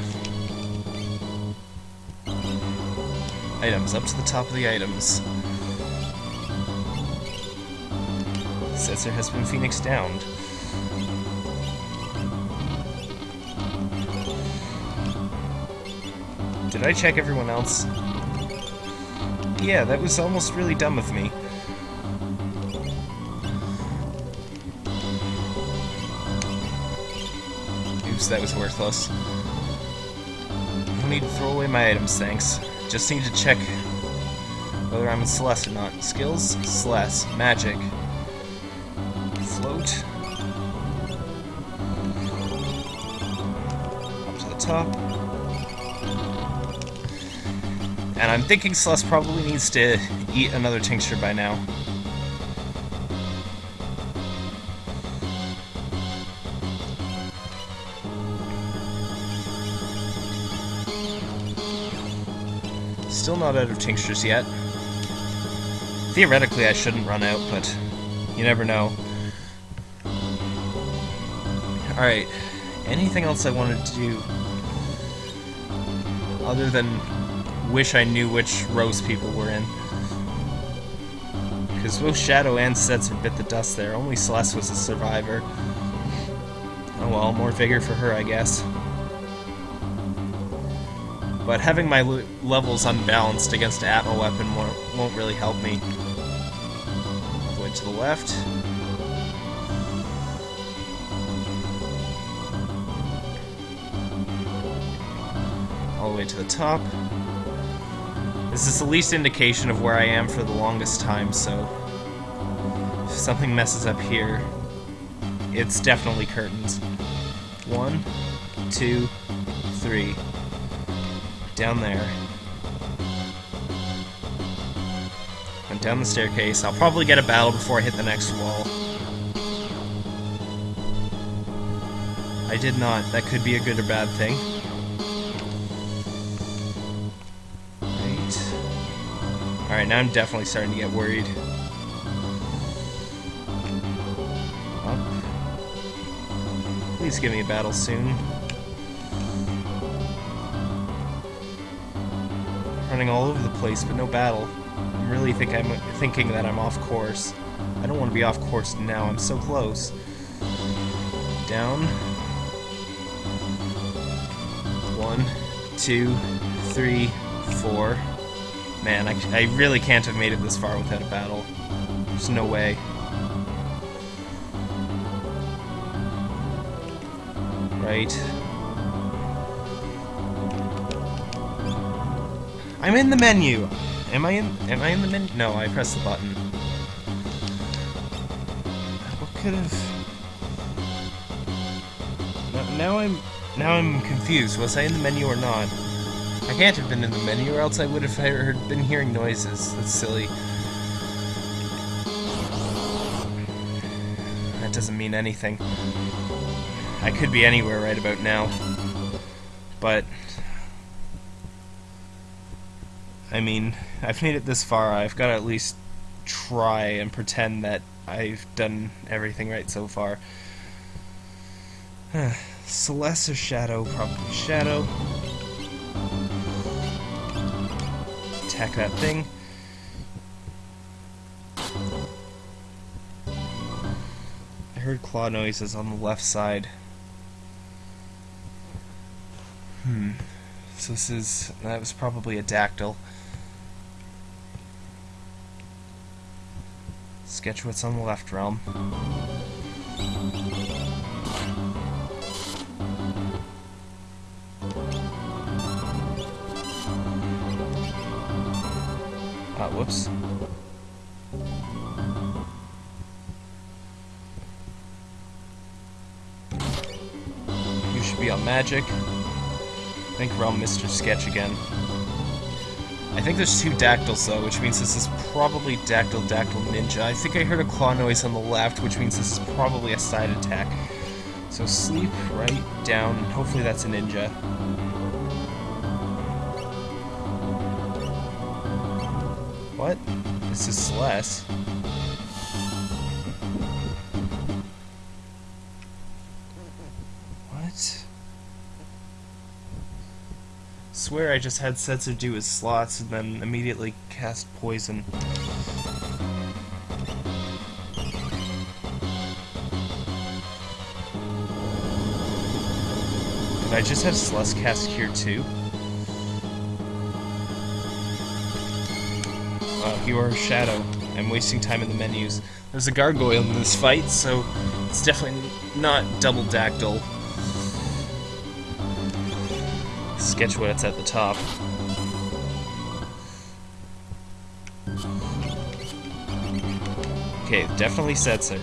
Items, up to the top of the items. Setzer has been Phoenix downed. Did I check everyone else? Yeah, that was almost really dumb of me. Oops, that was worthless. No need to throw away my items, thanks. Just need to check whether I'm in Celes or not. Skills, Celes. Magic. Float. Up to the top. And I'm thinking Celes probably needs to eat another tincture by now. Still not out of tinctures yet. Theoretically, I shouldn't run out, but you never know. Alright, anything else I wanted to do other than wish I knew which rows people were in? Because both Shadow and Setzer bit the dust there, only Celes was a survivor. Oh well, more vigor for her, I guess. But having my levels unbalanced against an Atma weapon won't, really help me. Way to the left. All the way to the top. This is the least indication of where I am for the longest time, so if something messes up here, it's definitely curtains. One, two, three. Down there. Went down the staircase. I'll probably get a battle before I hit the next wall. I did not. That could be a good or bad thing. Alright, Alright, now I'm definitely starting to get worried. Please give me a battle soon. Running all over the place, but no battle. I'm really think I'm thinking that I'm off course. I don't want to be off course now, I'm so close. Down. One, two, three, four. Man, I, I really can't have made it this far without a battle. There's no way. Right. I'm in the menu! Am I in am I in the menu? No, I pressed the button. What could have now I'm now I'm confused. Was I in the menu or not? I can't have been in the menu, or else I would have heard, been hearing noises. That's silly. That doesn't mean anything. I could be anywhere right about now. But... I mean, I've made it this far, I've got to at least try and pretend that I've done everything right so far. Celes or Shadow? Probably Shadow. attack that thing. I heard claw noises on the left side. Hmm. So this is... that was probably a dactyl. Sketch what's on the left Relm. Ah, whoops. You should be on magic. I think on Mr. Sketch again. I think there's two dactyls though, which means this is probably Dactyl Dactyl Ninja. I think I heard a claw noise on the left, which means this is probably a side attack. So sleep right down, hopefully that's a ninja. What? This is Celes. Swear I just had Setzer do his slots and then immediately cast poison. Did I just have Celes cast Cure too? Uh, you are a shadow. I'm wasting time in the menus. There's a gargoyle in this fight, so it's definitely not double dactyl. Sketch what's at the top. Okay, definitely Setzer.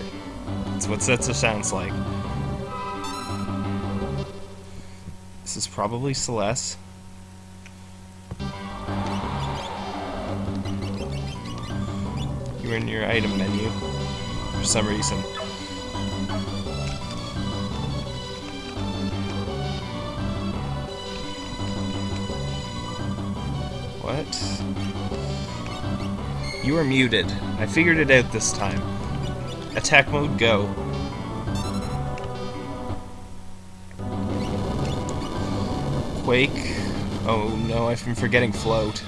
That's what Setzer sounds like. This is probably Celes. You're in your item menu for some reason. You are muted. I figured it out this time. Attack mode, go. Quake. Oh no, I've been forgetting float.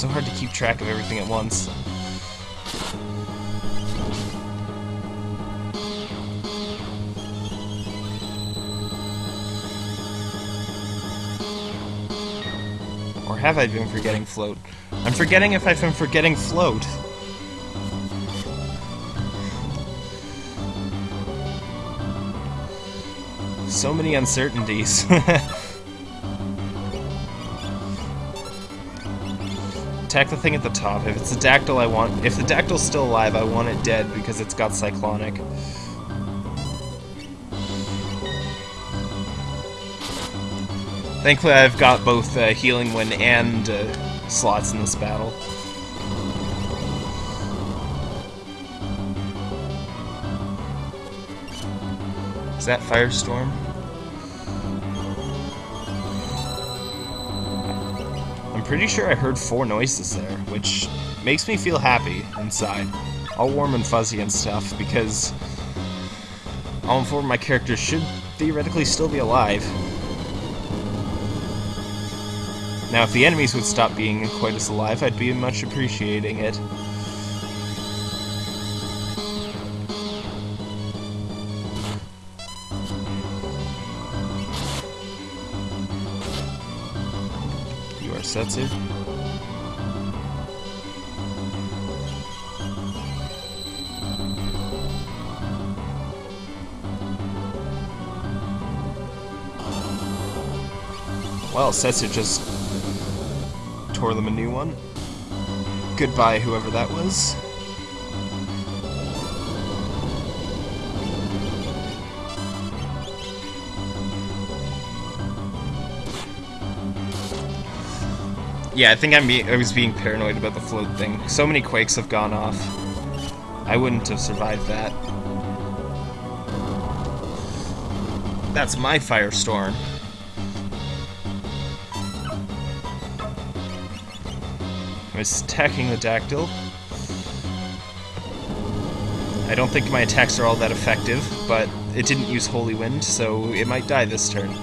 so hard to keep track of everything at once. Have I been forgetting float? I'm forgetting if I've been forgetting float. So many uncertainties. Attack the thing at the top. If it's the Dactyl, I want... If the Dactyl's still alive, I want it dead because it's got Cyclonic. Thankfully, I've got both uh, Healing Wind and uh, slots in this battle. Is that Firestorm? I'm pretty sure I heard four noises there, which makes me feel happy inside. All warm and fuzzy and stuff, because all four of my characters should theoretically still be alive. Now, if the enemies would stop being quite as alive, I'd be much appreciating it. You are Setzer? Well, Setzer just them a new one. Goodbye, whoever that was. Yeah, I think I'm I was being paranoid about the float thing. So many quakes have gone off. I wouldn't have survived that. That's my firestorm. I was attacking the Dactyl. I don't think my attacks are all that effective, but it didn't use Holy Wind, so it might die this turn.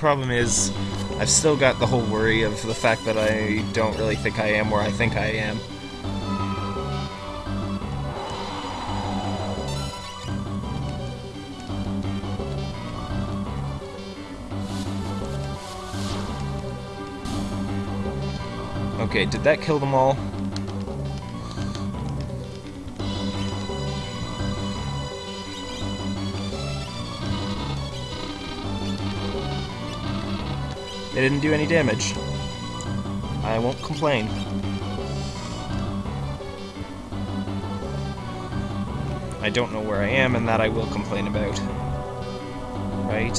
problem is, I've still got the whole worry of the fact that I don't really think I am where I think I am. Okay, did that kill them all? They didn't do any damage. I won't complain. I don't know where I am, and that I will complain about. Right.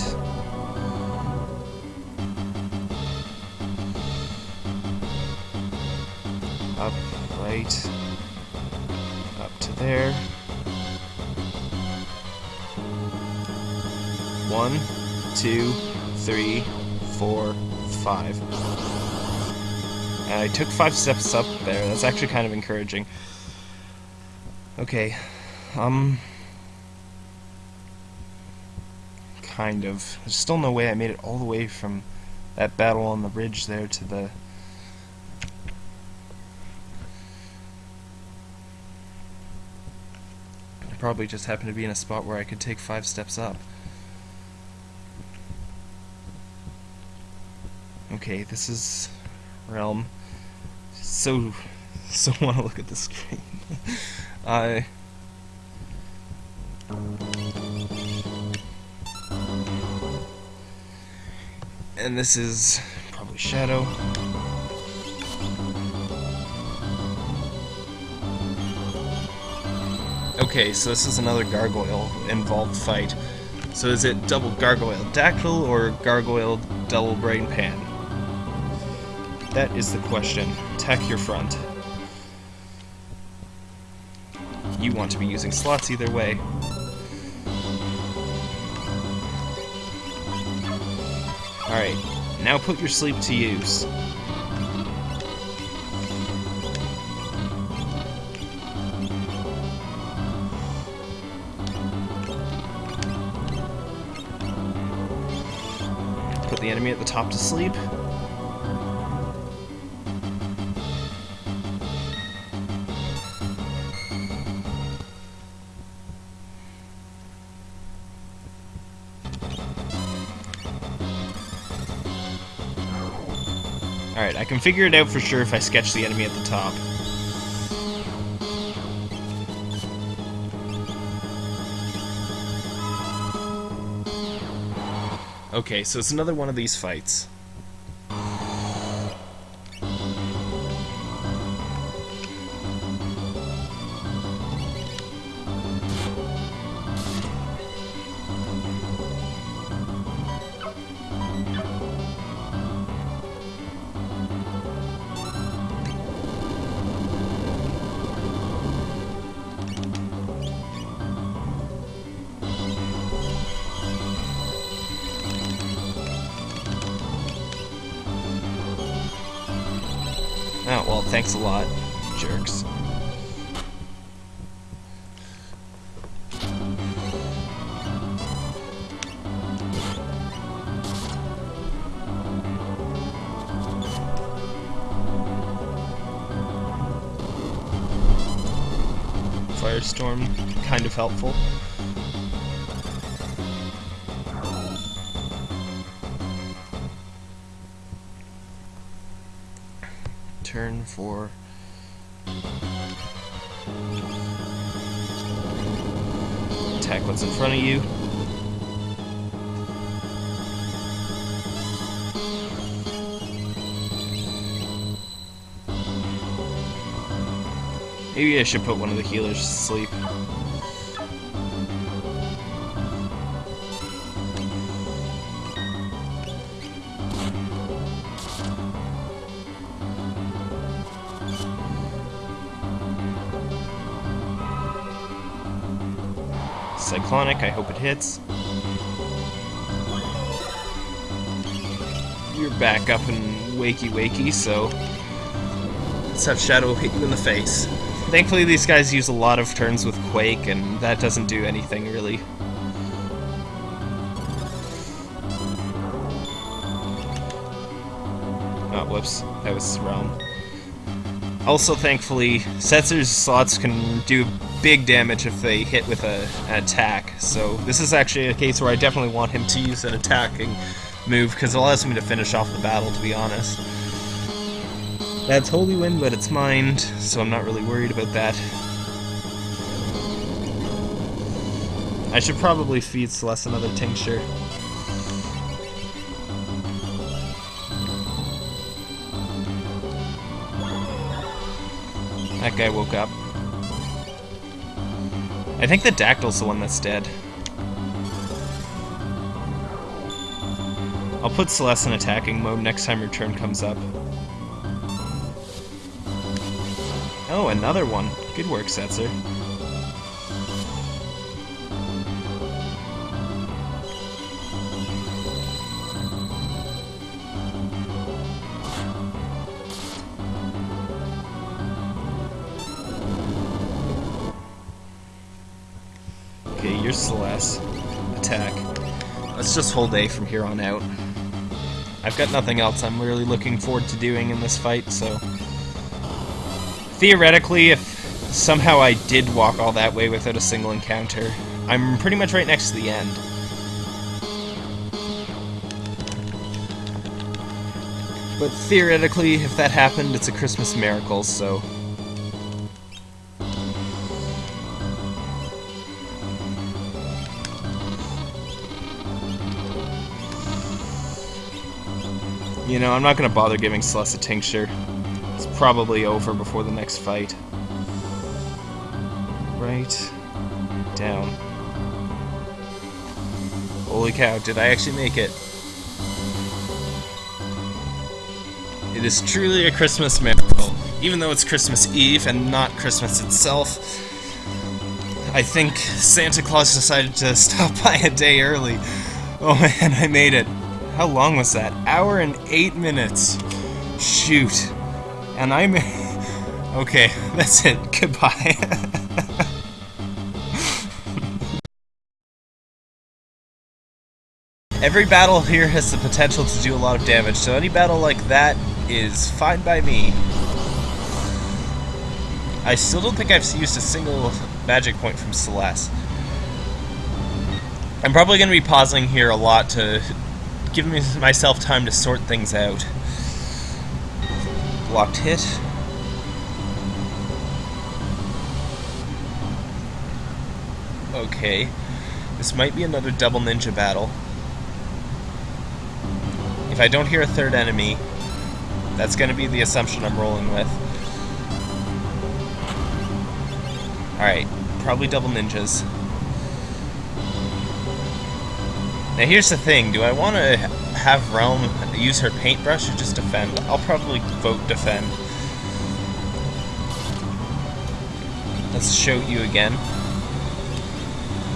There. One, two, three, four, five. And I took five steps up there. That's actually kind of encouraging. Okay. Um... Kind of. There's still no way I made it all the way from that battle on the ridge there to the... probably just happened to be in a spot where I could take five steps up. Okay, this is Relm. So, so want to look at the screen. I. and this is probably Shadow. Okay, so this is another gargoyle involved fight. So is it double gargoyle dactyl or gargoyle double brain pan? That is the question. Attack your front. You want to be using slots either way. Alright, now put your sleep to use. Enemy at the top to sleep. Alright, I can figure it out for sure if I sketch the enemy at the top. Okay, so it's another one of these fights. A lot, I should put one of the healers to sleep. Cyclonic, I hope it hits. You're back up and wakey wakey, so let's have Shadow hit you in the face. Thankfully these guys use a lot of turns with Quake, and that doesn't do anything really. Oh, whoops, that was wrong. Also, thankfully, Setzer's slots can do big damage if they hit with a, an attack, so this is actually a case where I definitely want him to use an attacking move, because it allows me to finish off the battle, to be honest. That's Holy Wind, but it's mined, so I'm not really worried about that. I should probably feed Celes another tincture. That guy woke up. I think the Dactyl's the one that's dead. I'll put Celes in attacking mode next time her turn comes up. Oh, another one. Good work, Setzer. Okay, you're Celes. Attack. Let's just hold A from here on out. I've got nothing else I'm really looking forward to doing in this fight, so... Theoretically, if somehow I did walk all that way without a single encounter, I'm pretty much right next to the end. But theoretically, if that happened, it's a Christmas miracle, so... You know, I'm not to bother giving Celes a tincture. It's probably over before the next fight. Right. Down. Holy cow, did I actually make it? It is truly a Christmas miracle. Even though it's Christmas Eve and not Christmas itself, I think Santa Claus decided to stop by a day early. Oh man, I made it. How long was that? Hour and eight minutes. Shoot. And I'm... Okay, that's it. Goodbye. Every battle here has the potential to do a lot of damage, so any battle like that is fine by me. I still don't think I've used a single magic point from Celes. I'm probably going to be pausing here a lot to give myself time to sort things out. Blocked hit. Okay. This might be another double ninja battle. If I don't hear a third enemy, that's going to be the assumption I'm rolling with. Alright, probably double ninjas. Now here's the thing, do I want to have Relm use her paintbrush or just defend? I'll probably vote defend. Let's show you again.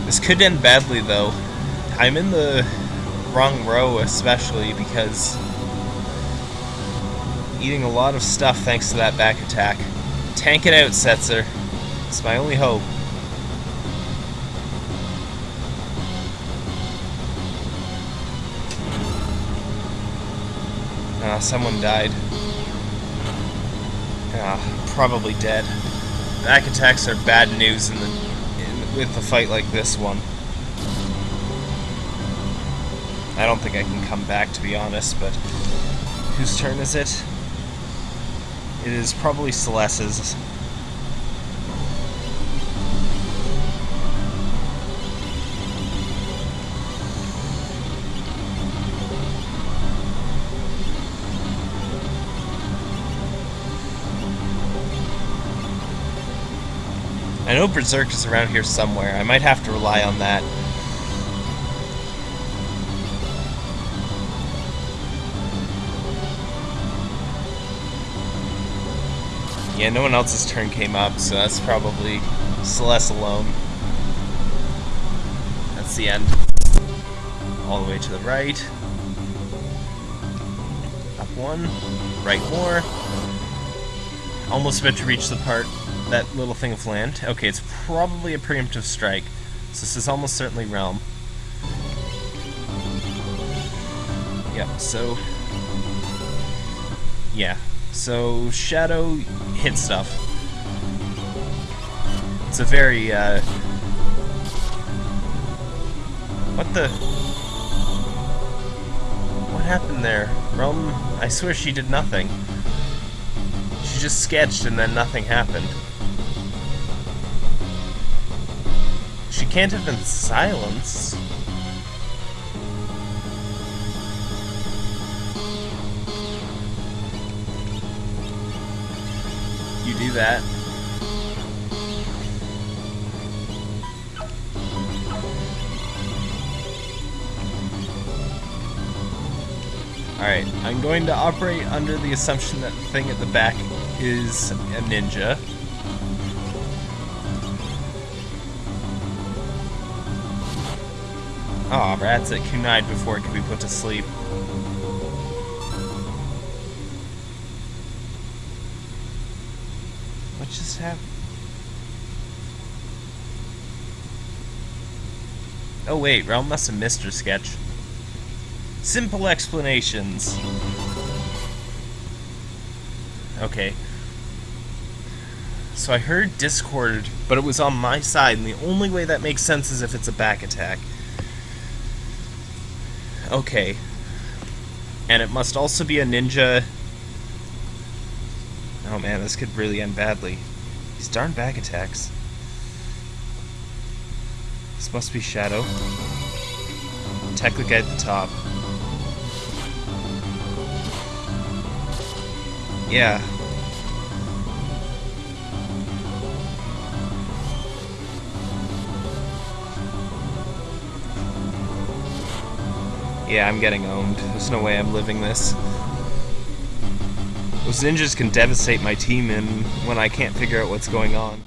This could end badly though. I'm in the wrong row especially because eating a lot of stuff thanks to that back attack. Tank it out, Setzer. It's my only hope. Ah, someone died. Ah, probably dead. Back attacks are bad news in the in, with a fight like this one. I don't think I can come back, to be honest, but whose turn is it? It is probably Celes's. I know Berserk is around here somewhere. I might have to rely on that. Yeah, no one else's turn came up, so that's probably Celes alone. That's the end. All the way to the right. Up one. Right more. Almost about to reach the part that little thing of land. Okay, it's probably a preemptive strike. So this is almost certainly Relm. Yep, so... Yeah. So, Shadow hit stuff. It's a very, uh... What the... What happened there? Relm, I swear she did nothing. She just sketched and then nothing happened. Can't have been silence. You do that. Alright, I'm going to operate under the assumption that the thing at the back is a ninja. Aw, oh, rats at Kunite before it can be put to sleep. What just happened? Oh wait, Relm must have missed her sketch. Simple explanations. Okay. So I heard Discord, but it was on my side, and the only way that makes sense is if it's a back attack. Okay. And it must also be a ninja... Oh man, this could really end badly. These darn back attacks. This must be Shadow. Technic at the top. Yeah, Yeah, I'm getting owned. There's no way I'm living this. Those ninjas can devastate my team and when I can't figure out what's going on.